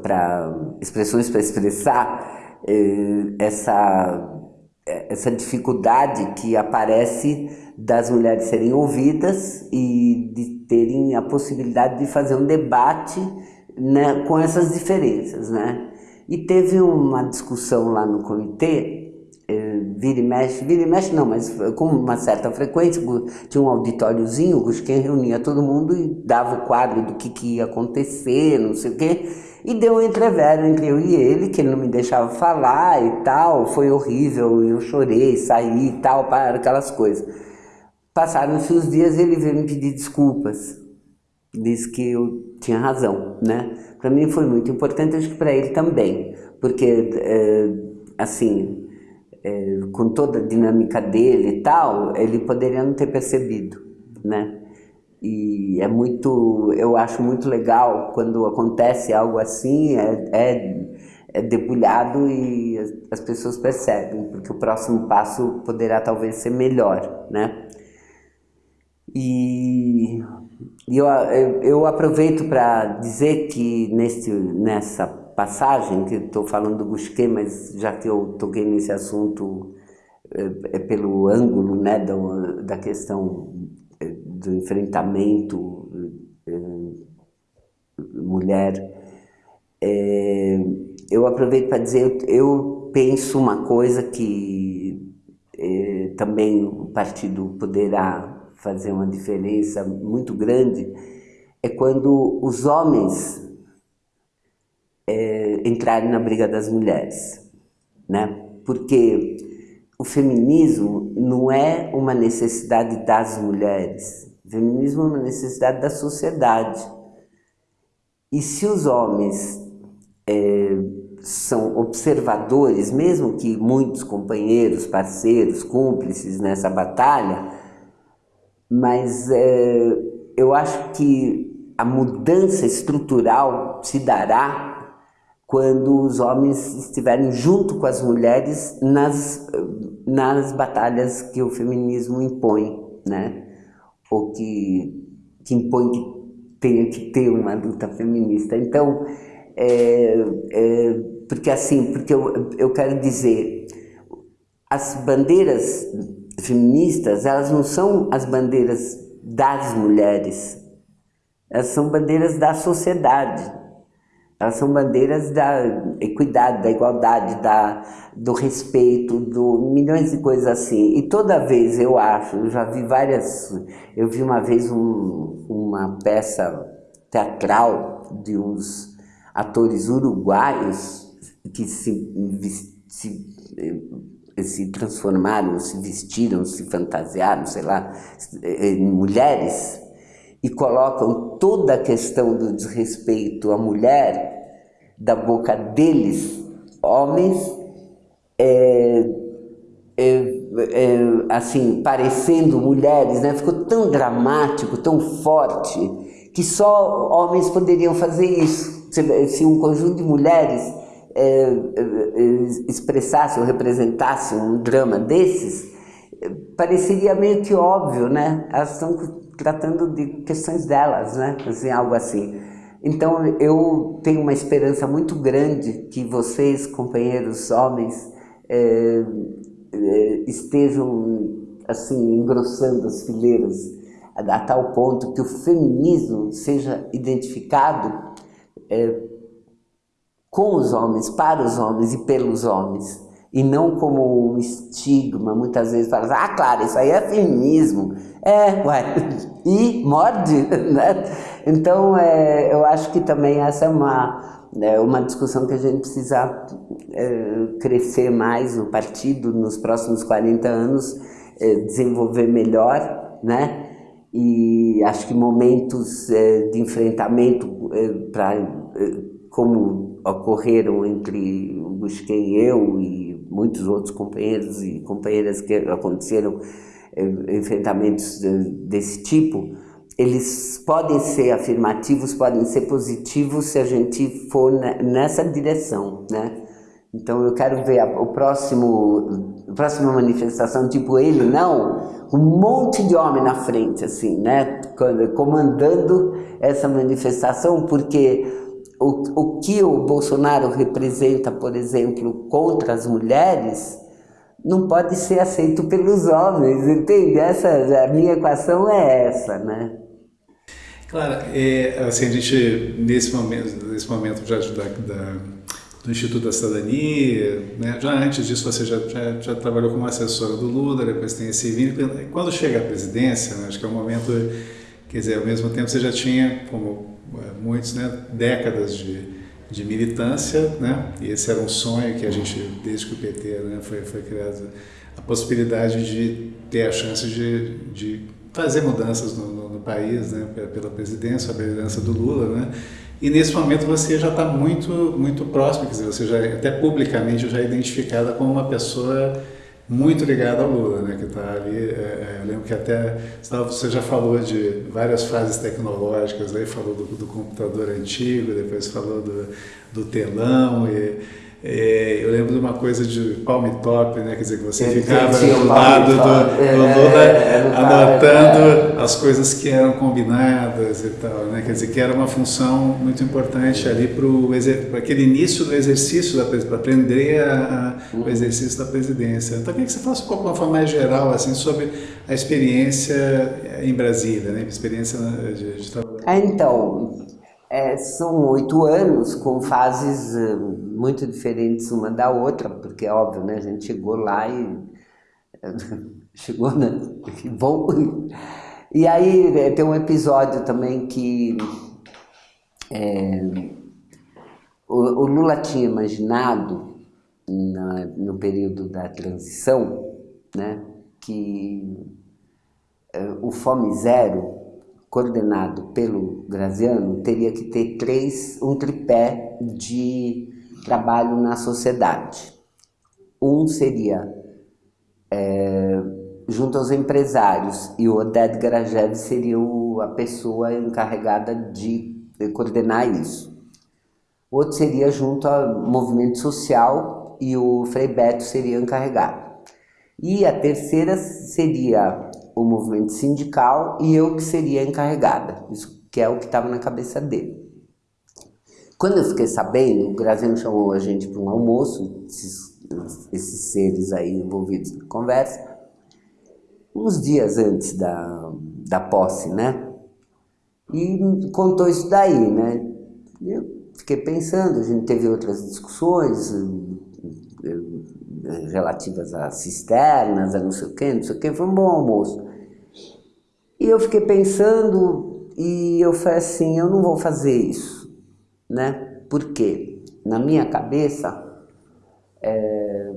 para expressões para expressar essa, essa dificuldade que aparece das mulheres serem ouvidas e de terem a possibilidade de fazer um debate né, com essas diferenças. Né? E teve uma discussão lá no comitê, eh, vira e mexe, vira e mexe não, mas com uma certa frequência, tinha um auditóriozinho, Gusquem reunia todo mundo e dava o quadro do que, que ia acontecer, não sei o quê, e deu um entrevero entre eu e ele, que ele não me deixava falar e tal, foi horrível, eu chorei, saí e tal, para aquelas coisas. Passaram-se os dias ele veio me pedir desculpas. Disse que eu tinha razão, né? Para mim foi muito importante, acho que para ele também, porque, é, assim, é, com toda a dinâmica dele e tal, ele poderia não ter percebido, né? E é muito, eu acho muito legal quando acontece algo assim, é, é, é debulhado e as, as pessoas percebem, porque o próximo passo poderá talvez ser melhor, né? E, eu, eu, eu aproveito para dizer que nesse, nessa passagem, que estou falando do Busquet, mas já que eu toquei nesse assunto é, é pelo ângulo né, da, da questão do enfrentamento é, mulher. É, eu aproveito para dizer, eu penso uma coisa que também o partido poderá fazer uma diferença muito grande, é quando os homens entrarem na briga das mulheres, né? Porque o feminismo não é uma necessidade das mulheres, o feminismo é uma necessidade da sociedade. E se os homens é, são observadores, mesmo que muitos companheiros, parceiros, cúmplices nessa batalha, mas é, eu acho que a mudança estrutural se dará quando os homens estiverem junto com as mulheres nas, nas batalhas que o feminismo impõe, né? Ou que, que impõe que tenha que ter uma luta feminista. Então, é, é, porque assim, porque eu, eu quero dizer, as bandeiras feministas, elas não são as bandeiras das mulheres, elas são bandeiras da sociedade, elas são bandeiras da equidade, da igualdade, da, do respeito, do milhões de coisas assim. E toda vez eu acho, eu já vi várias, eu vi uma vez um, uma peça teatral de uns atores uruguaios que se, se, se transformaram, se vestiram, se fantasiaram, sei lá, em mulheres e colocam toda a questão do desrespeito à mulher da boca deles, homens, é, é, é, assim, parecendo mulheres, né? ficou tão dramático, tão forte, que só homens poderiam fazer isso. Se, se um conjunto de mulheres é, é, expressasse ou representasse um drama desses, pareceria meio que óbvio, né? Elas estão tratando de questões delas, né? Assim, algo assim. Então eu tenho uma esperança muito grande que vocês, companheiros homens, é, estejam assim engrossando as fileiras a, a, tal ponto que o feminismo seja identificado é, com os homens, para os homens e pelos homens e não como um estigma, muitas vezes fala, ah, claro, isso aí é feminismo. É, ué, e morde, né? Então, é, eu acho que também essa é uma, é uma discussão que a gente precisa é, crescer mais no partido nos próximos 40 anos, é, desenvolver melhor, né? E acho que momentos é, de enfrentamento é, para como ocorreram entre o Busquem e eu e muitos outros companheiros e companheiras que aconteceram eh, enfrentamentos desse tipo, eles podem ser afirmativos, podem ser positivos se a gente for nessa direção, né? Então eu quero ver a, o próximo, a próxima manifestação, tipo ele, não, um monte de homem na frente, assim, né? Comandando essa manifestação, porque o, o que o Bolsonaro representa, por exemplo, contra as mulheres, não pode ser aceito pelos homens, entende? Essa, a minha equação é essa, né? Claro, é, assim, a gente, nesse momento, nesse momento já da, da, do Instituto da Cidadania, né, já antes disso você já, já, já, trabalhou como assessora do Lula, depois tem esse vínculo. Quando chega à presidência, né, acho que é um momento, quer dizer, ao mesmo tempo você já tinha, como muitos, né, décadas de, de militância, né, e esse era um sonho que a gente, desde que o PT né, foi, foi criado, a possibilidade de ter a chance de, de fazer mudanças no, no, no país, né, pela presidência, a presidência do Lula, né, e nesse momento você já está muito, muito próximo, quer dizer, você já, até publicamente já é identificada como uma pessoa muito ligado ao Lula, né, que está ali. É, é, eu lembro que até você já falou de várias fases tecnológicas, aí falou do, do computador antigo, depois falou do, do telão e é, eu lembro de uma coisa de palm top, né? Quer dizer, que você ficava do lado do, do é, Lula é, anotando as coisas que eram combinadas e tal, né? Quer dizer, que era uma função muito importante ali para aquele início do exercício, para aprender a, a, o uhum. exercício da presidência. Então, eu queria que você falasse um pouco de uma forma mais geral, assim, sobre a experiência em Brasília, né? Experiência de, de trabalho. Então, É, são oito anos com fases muito diferentes uma da outra, porque é óbvio, né? A gente chegou lá e chegou, né? Que bom. E aí é, tem um episódio também que é, o, o, Lula tinha imaginado na, no período da transição, né? Que é, o Fome Zero coordenado pelo Graziano, teria que ter três, um tripé de trabalho na sociedade. Um seria é, junto aos empresários e o Oded Garajev seria o, a pessoa encarregada de, de coordenar isso. O outro seria junto ao movimento social e o Frei Beto seria encarregado. E a terceira seria o movimento sindical e eu que seria encarregada, isso que é o que estava na cabeça dele. Quando eu fiquei sabendo, o Graziano chamou a gente para um almoço, esses, esses, seres aí envolvidos na conversa, uns dias antes da, da posse, né? E contou isso daí, né? Eu fiquei pensando, a gente teve outras discussões, relativas a cisternas, a não sei o que, não sei o que, foi um bom almoço. E eu fiquei pensando e eu falei assim, eu não vou fazer isso, né? Porque na minha cabeça é,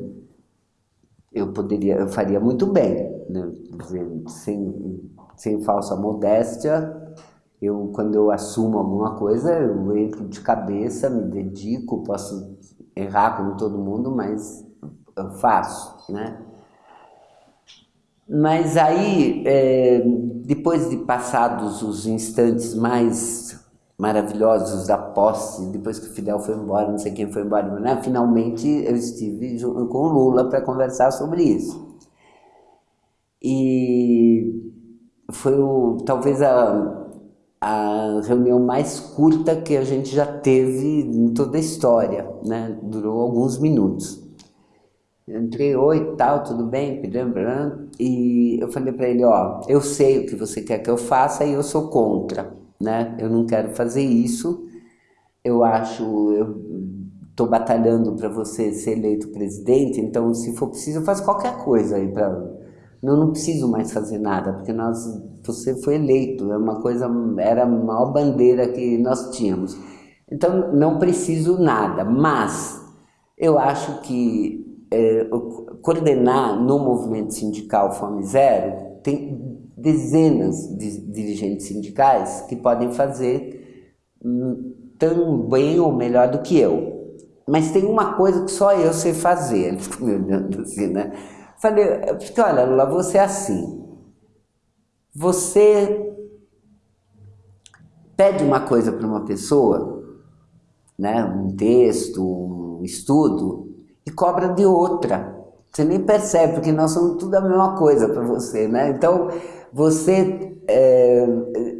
eu poderia, eu faria muito bem, né? sem, sem falsa modéstia, eu quando eu assumo alguma coisa eu entro de cabeça, me dedico, posso errar como todo mundo, mas eu faço, né? Mas aí, é, depois de passados os instantes mais maravilhosos da posse, depois que o Fidel foi embora, não sei quem foi embora, né? finalmente eu estive com o Lula para conversar sobre isso. E foi o, talvez a, a reunião mais curta que a gente já teve em toda a história, né? durou alguns minutos. Entrei, oi, tal, tudo bem? E eu falei para ele, ó, eu sei o que você quer que eu faça e eu sou contra, né? Eu não quero fazer isso. Eu acho, eu estou batalhando para você ser eleito presidente, então se for preciso eu faço qualquer coisa aí para eu não preciso mais fazer nada, porque nós, você foi eleito, é uma coisa, era a maior bandeira que nós tínhamos. Então não preciso nada, mas eu acho que é, coordenar no movimento sindical Fome Zero, tem dezenas de dirigentes sindicais que podem fazer hum, tão bem ou melhor do que eu. Mas tem uma coisa que só eu sei fazer. Me olhando assim, né? Falei, porque olha, Lula, você é assim. Você pede uma coisa para uma pessoa, né? um texto, um estudo, e cobra de outra. Você nem percebe, porque nós somos tudo a mesma coisa para você, né? Então, você, é,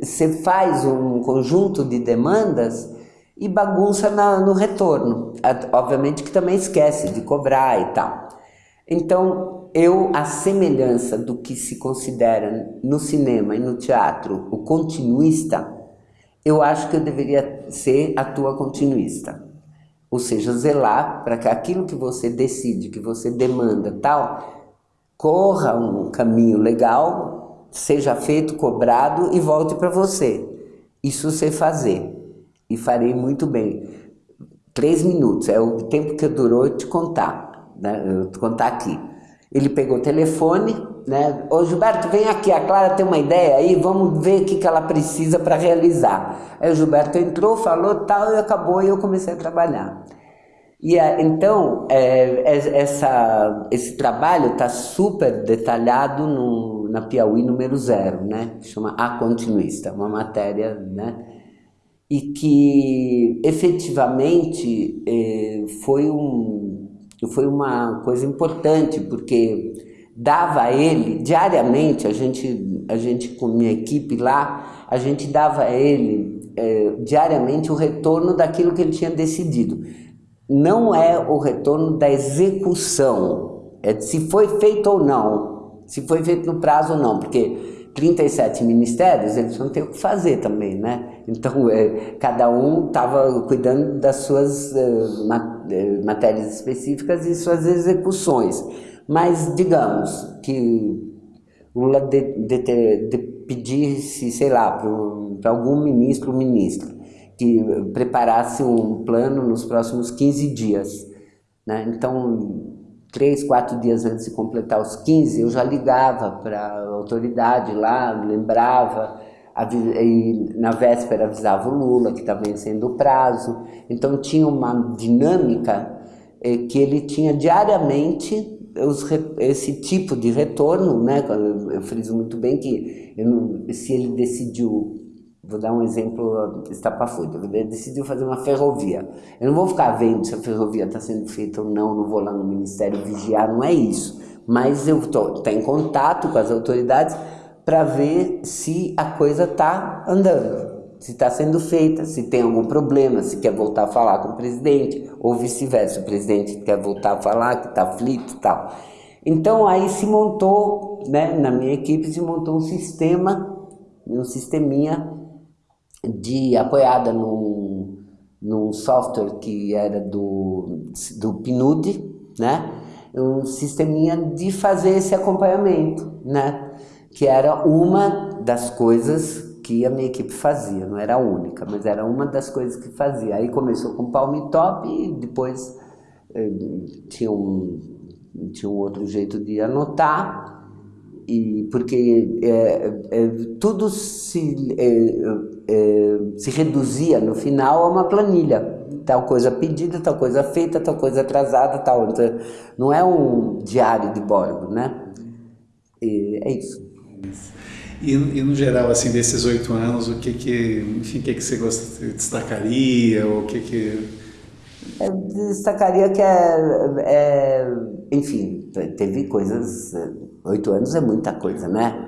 você faz um conjunto de demandas e bagunça na, no retorno. Obviamente que também esquece de cobrar e tal. Então, eu, a semelhança do que se considera no cinema e no teatro o continuista, eu acho que eu deveria ser a tua continuista. Ou seja, zelar para que aquilo que você decide, que você demanda tal, corra um caminho legal, seja feito, cobrado e volte para você. Isso você fazer. E farei muito bem. Três minutos, é o tempo que durou eu te contar, né? eu te contar aqui. Ele pegou o telefone, né? Ô Gilberto, vem aqui, a Clara tem uma ideia aí, vamos ver o que, que ela precisa para realizar. Aí o Gilberto entrou, falou tal e acabou e eu comecei a trabalhar. E então, é, é, essa, esse trabalho está super detalhado no, na Piauí número zero, né? chama A Continuista, uma matéria, né? E que efetivamente é, foi um, foi uma coisa importante, porque dava a ele, diariamente, a gente, a gente com minha equipe lá, a gente dava a ele é, diariamente o retorno daquilo que ele tinha decidido. Não é o retorno da execução, é se foi feito ou não, se foi feito no prazo ou não, porque 37 ministérios, eles vão ter o que fazer também, né? Então, é, cada um estava cuidando das suas é, matérias específicas e suas execuções. Mas, digamos, que Lula de, de, de pedisse, sei lá, para algum ministro ou ministra, que preparasse um plano nos próximos 15 dias. Né? Então, três, quatro dias antes de completar os 15, eu já ligava para a autoridade lá, lembrava, e na véspera avisava o Lula que estava vencendo o prazo. Então tinha uma dinâmica eh, que ele tinha diariamente os, esse tipo de retorno, né? eu friso muito bem que não, se ele decidiu Vou dar um exemplo estapafúrdio. Ele decidiu fazer uma ferrovia. Eu não vou ficar vendo se a ferrovia está sendo feita ou não, não vou lá no Ministério vigiar, não é isso. Mas eu estou em contato com as autoridades para ver se a coisa está andando, se está sendo feita, se tem algum problema, se quer voltar a falar com o presidente, ou vice-versa, o presidente quer voltar a falar, que está aflito e tal. Então aí se montou, né, na minha equipe se montou um sistema, um sisteminha de apoiada num, num software que era do, do PNUD, né? um sisteminha de fazer esse acompanhamento, né? que era uma das coisas que a minha equipe fazia, não era a única, mas era uma das coisas que fazia. Aí começou com Palm Top e depois eh, tinha, um, tinha um outro jeito de anotar, e porque é, é, tudo se, é, se reduzia no final a uma planilha. Tal coisa pedida, tal coisa feita, tal coisa atrasada, tal. Então, não é um diário de bordo, né? E é isso. E, e, no geral, assim, desses oito anos, o que que, enfim, o que que você destacaria, o que que... Eu destacaria que é, é enfim, teve coisas Oito anos é muita coisa, né?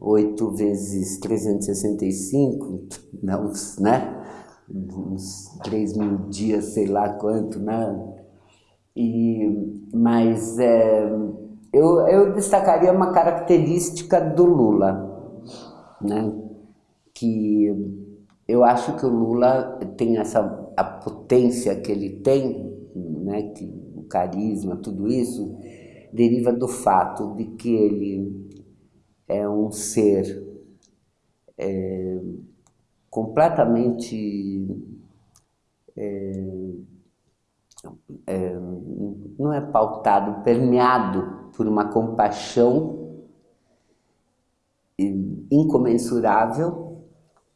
Oito vezes 365, não, né? Uns três mil dias, sei lá quanto, né? E, mas é, eu, eu destacaria uma característica do Lula, né? Que eu acho que o Lula tem essa a potência que ele tem, né? Que, o carisma, tudo isso, deriva do fato de que ele é um ser é, completamente é, é, não é pautado, permeado por uma compaixão incomensurável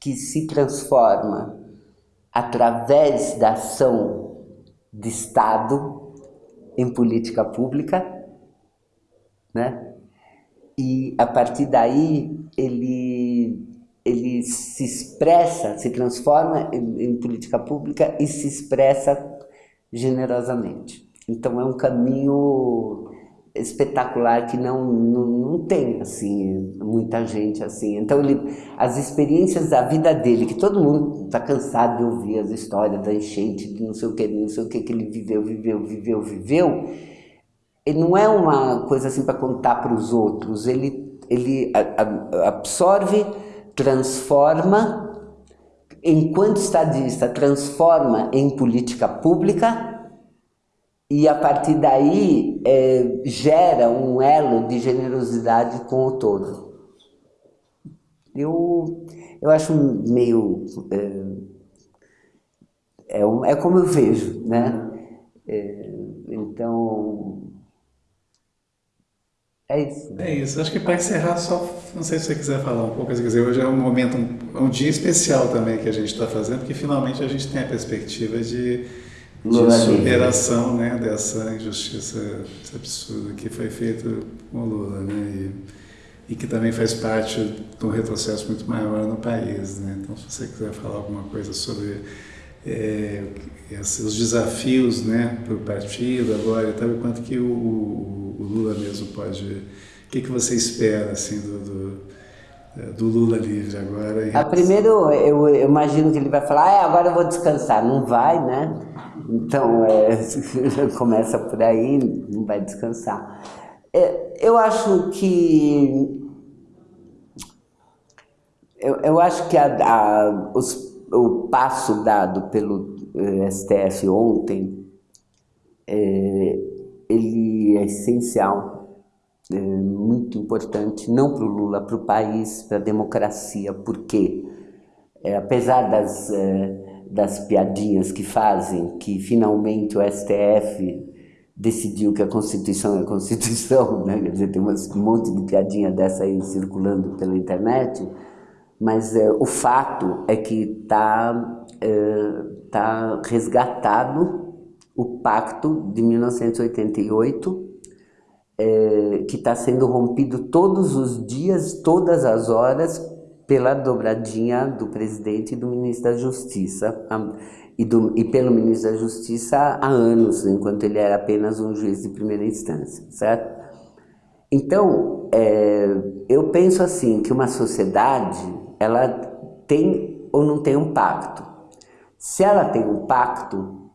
que se transforma através da ação de Estado em política pública né? E a partir daí ele ele se expressa, se transforma em, em política pública e se expressa generosamente. Então é um caminho espetacular que não, não, não tem assim muita gente assim. Então ele, as experiências da vida dele que todo mundo está cansado de ouvir as histórias da enchente de não sei o que não sei o que que ele viveu viveu viveu viveu ele não é uma coisa assim para contar para os outros, ele, ele absorve, transforma, enquanto estadista, transforma em política pública e a partir daí é, gera um elo de generosidade com o todo. Eu, eu acho meio... É, é, é como eu vejo, né? É, então, é isso. É isso. Acho que para encerrar, só não sei se você quiser falar um pouco, quer dizer, hoje é um momento, um, um dia especial também que a gente está fazendo, porque finalmente a gente tem a perspectiva de, de superação né, dessa injustiça absurda que foi feita com o Lula, né? E, e que também faz parte de um retrocesso muito maior no país, né? Então, se você quiser falar alguma coisa sobre é, esses desafios né, para o partido agora e tal, e quanto que o, o, Lula mesmo pode... O que, que você espera assim, do, do, do Lula livre agora? A ah, primeiro, eu, eu, imagino que ele vai falar, ah, agora eu vou descansar. Não vai, né? Então, é, começa por aí, não vai descansar. É, eu acho que... Eu, eu acho que a, a, os o passo dado pelo eh, STF ontem, é, ele é essencial, é muito importante, não para o Lula, para o país, para a democracia, porque é, apesar das, é, das piadinhas que fazem, que finalmente o STF decidiu que a Constituição é a Constituição, né? quer dizer, tem um monte de piadinha dessa aí circulando pela internet, mas é, o fato é que está é, tá resgatado o pacto de 1988, é, que está sendo rompido todos os dias, todas as horas, pela dobradinha do presidente e do ministro da Justiça, e, do, e pelo ministro da Justiça há anos, enquanto ele era apenas um juiz de primeira instância, certo? Então, é, eu penso assim, que uma sociedade ela tem ou não tem um pacto. Se ela tem um pacto,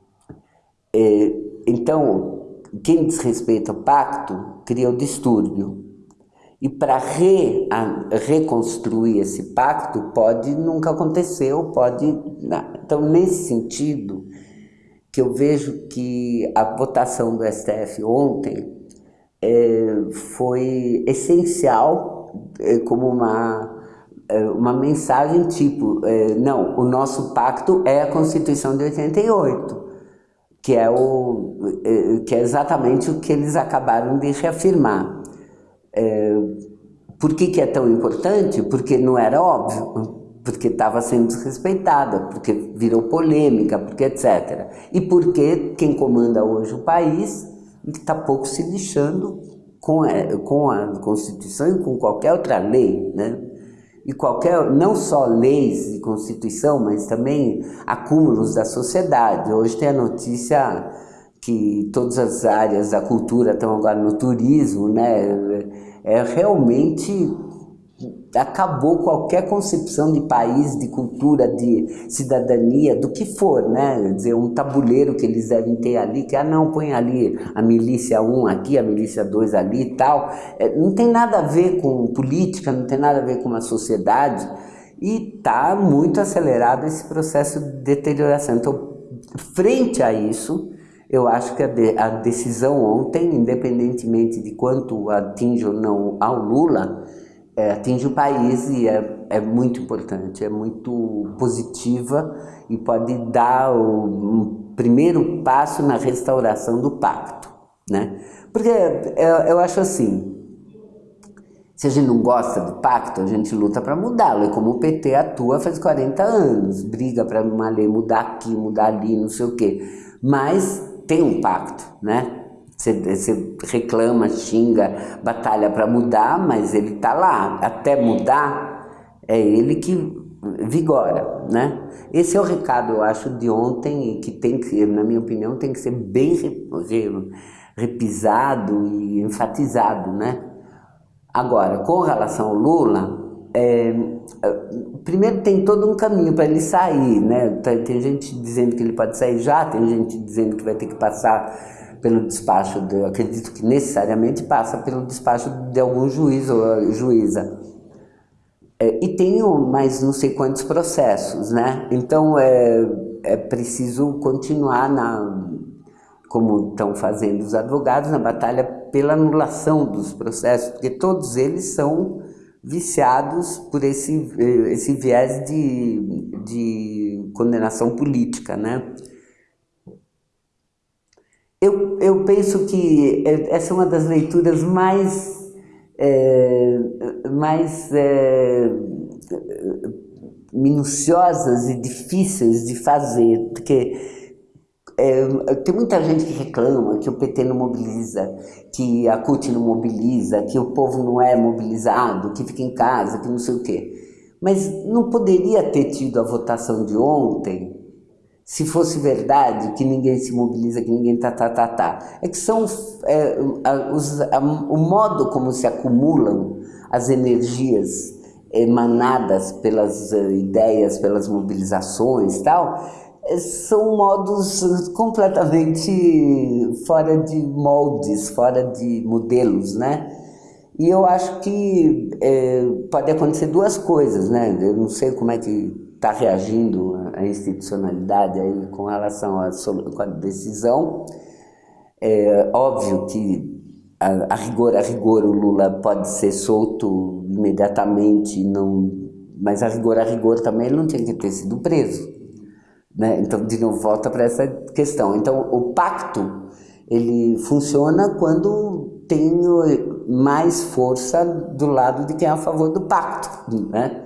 é, então quem desrespeita o pacto cria o distúrbio. E para re, reconstruir esse pacto pode nunca aconteceu, pode. Então, nesse sentido, que eu vejo que a votação do STF ontem é, foi essencial é, como uma é, uma mensagem tipo, é, não, o nosso pacto é a Constituição de 88, que é, o, é, que é exatamente o que eles acabaram de reafirmar. Por que, que é tão importante? Porque não era óbvio, porque estava sendo desrespeitada, porque virou polêmica, porque etc. E porque quem comanda hoje o país está pouco se lixando com a, com a Constituição e com qualquer outra lei, né? e qualquer, não só leis e constituição, mas também acúmulos da sociedade. Hoje tem a notícia que todas as áreas da cultura estão agora no turismo, né? É realmente acabou qualquer concepção de país, de cultura, de cidadania, do que for, né? Quer dizer, um tabuleiro que eles devem ter ali, que, ah, não, põe ali a milícia 1 aqui, a milícia 2 ali e tal. É, não tem nada a ver com política, não tem nada a ver com uma sociedade e está muito acelerado esse processo de deterioração. Então, frente a isso, eu acho que a, de, a decisão ontem, independentemente de quanto atinge ou não ao Lula, é, atinge o país e é, é muito importante, é muito positiva e pode dar o um primeiro passo na restauração do pacto, né? Porque eu, eu acho assim, se a gente não gosta do pacto, a gente luta para mudá-lo. É como o PT atua faz 40 anos, briga para uma lei mudar aqui, mudar ali, não sei o quê. Mas tem um pacto, né? Você, você reclama, xinga, batalha para mudar, mas ele está lá. Até mudar, é ele que vigora, né? Esse é o recado, eu acho, de ontem e que tem que, na minha opinião, tem que ser bem repisado e enfatizado, né? Agora, com relação ao Lula, é, primeiro tem todo um caminho para ele sair, né? Tem gente dizendo que ele pode sair já, tem gente dizendo que vai ter que passar pelo despacho, de, acredito que necessariamente passa pelo despacho de algum juiz ou juíza. É, e tenho mais não sei quantos processos, né? Então é, é preciso continuar na, como estão fazendo os advogados, na batalha pela anulação dos processos, porque todos eles são viciados por esse, esse viés de, de condenação política, né? Eu, eu penso que é, essa é uma das leituras mais, é, mais é, minuciosas e difíceis de fazer, porque é, tem muita gente que reclama que o PT não mobiliza, que a CUT não mobiliza, que o povo não é mobilizado, que fica em casa, que não sei o quê. Mas não poderia ter tido a votação de ontem se fosse verdade que ninguém se mobiliza, que ninguém tá, tá, tá, tá. É que são é, a, os, a, o modo como se acumulam as energias emanadas pelas uh, ideias, pelas mobilizações tal, é, são modos completamente fora de moldes, fora de modelos, né? E eu acho que é, pode acontecer duas coisas, né? Eu não sei como é que está reagindo à institucionalidade aí com relação à, com a decisão. É óbvio que a, a, rigor a rigor o Lula pode ser solto imediatamente, não, mas a rigor a rigor também ele não tinha que ter sido preso. Né? Então, de novo, volta para essa questão. Então, o pacto ele funciona quando tem mais força do lado de quem é a favor do pacto. Né?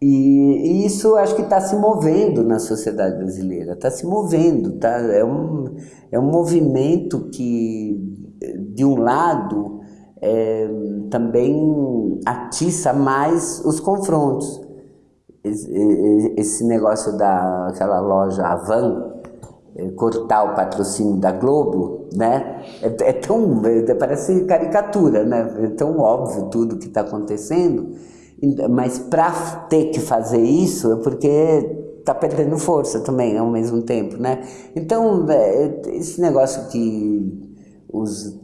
E, e isso acho que está se movendo na sociedade brasileira, está se movendo, tá? é, um, é um movimento que, de um lado, é, também atiça mais os confrontos. Esse, negócio daquela loja Avan, é, cortar o patrocínio da Globo, né? É, é tão, é, parece caricatura, né? É tão óbvio tudo que está acontecendo, mas para ter que fazer isso é porque está perdendo força também ao mesmo tempo, né? Então, é, esse negócio que os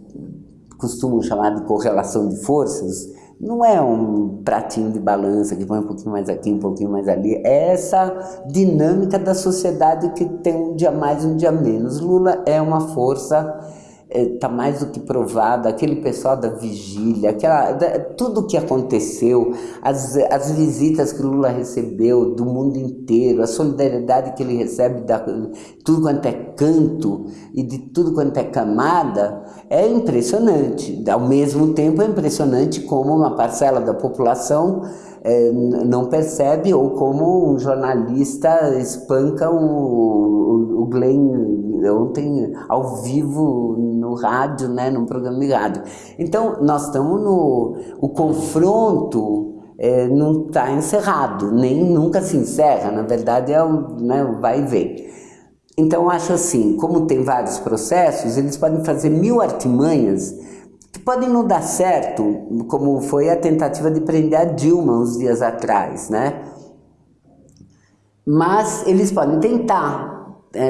costumam chamar de correlação de forças, não é um pratinho de balança que põe um pouquinho mais aqui, um pouquinho mais ali. É essa dinâmica da sociedade que tem um dia mais, um dia menos. Lula é uma força está é, mais do que provado, aquele pessoal da vigília, aquela, da, tudo que aconteceu, as, as visitas que Lula recebeu do mundo inteiro, a solidariedade que ele recebe da tudo quanto é canto e de tudo quanto é camada, é impressionante. Ao mesmo tempo é impressionante como uma parcela da população é, não percebe ou como um jornalista espanca o, o, o Glenn ontem ao vivo no rádio, né, num programa de rádio. Então, nós estamos no... o confronto é, não está encerrado, nem nunca se encerra, na verdade é o né, vai e vem. Então, acho assim, como tem vários processos, eles podem fazer mil artimanhas que podem não dar certo, como foi a tentativa de prender a Dilma uns dias atrás, né? Mas eles podem tentar,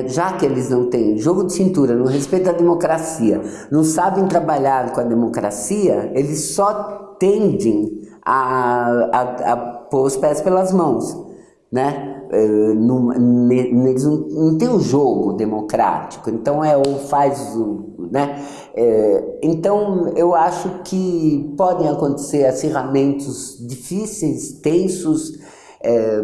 já que eles não têm jogo de cintura, não respeitam a democracia, não sabem trabalhar com a democracia, eles só tendem a, a, a pôr os pés pelas mãos, né? Não, eles não, não tem um jogo democrático, então é ou faz o, né? É, então eu acho que podem acontecer acirramentos difíceis, tensos, é,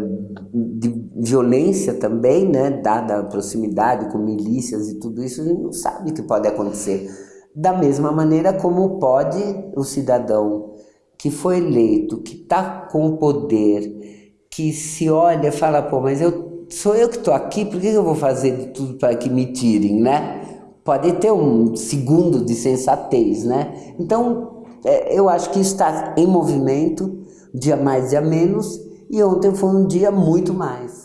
de violência também, né? Dada a proximidade com milícias e tudo isso, a gente não sabe o que pode acontecer. Da mesma maneira como pode o cidadão que foi eleito, que está com o poder, que se olha e fala, pô, mas eu, sou eu que estou aqui, por que eu vou fazer de tudo para que me tirem, né? Pode ter um segundo de sensatez, né? Então, é, eu acho que está em movimento, dia mais, dia menos, e ontem foi um dia muito mais.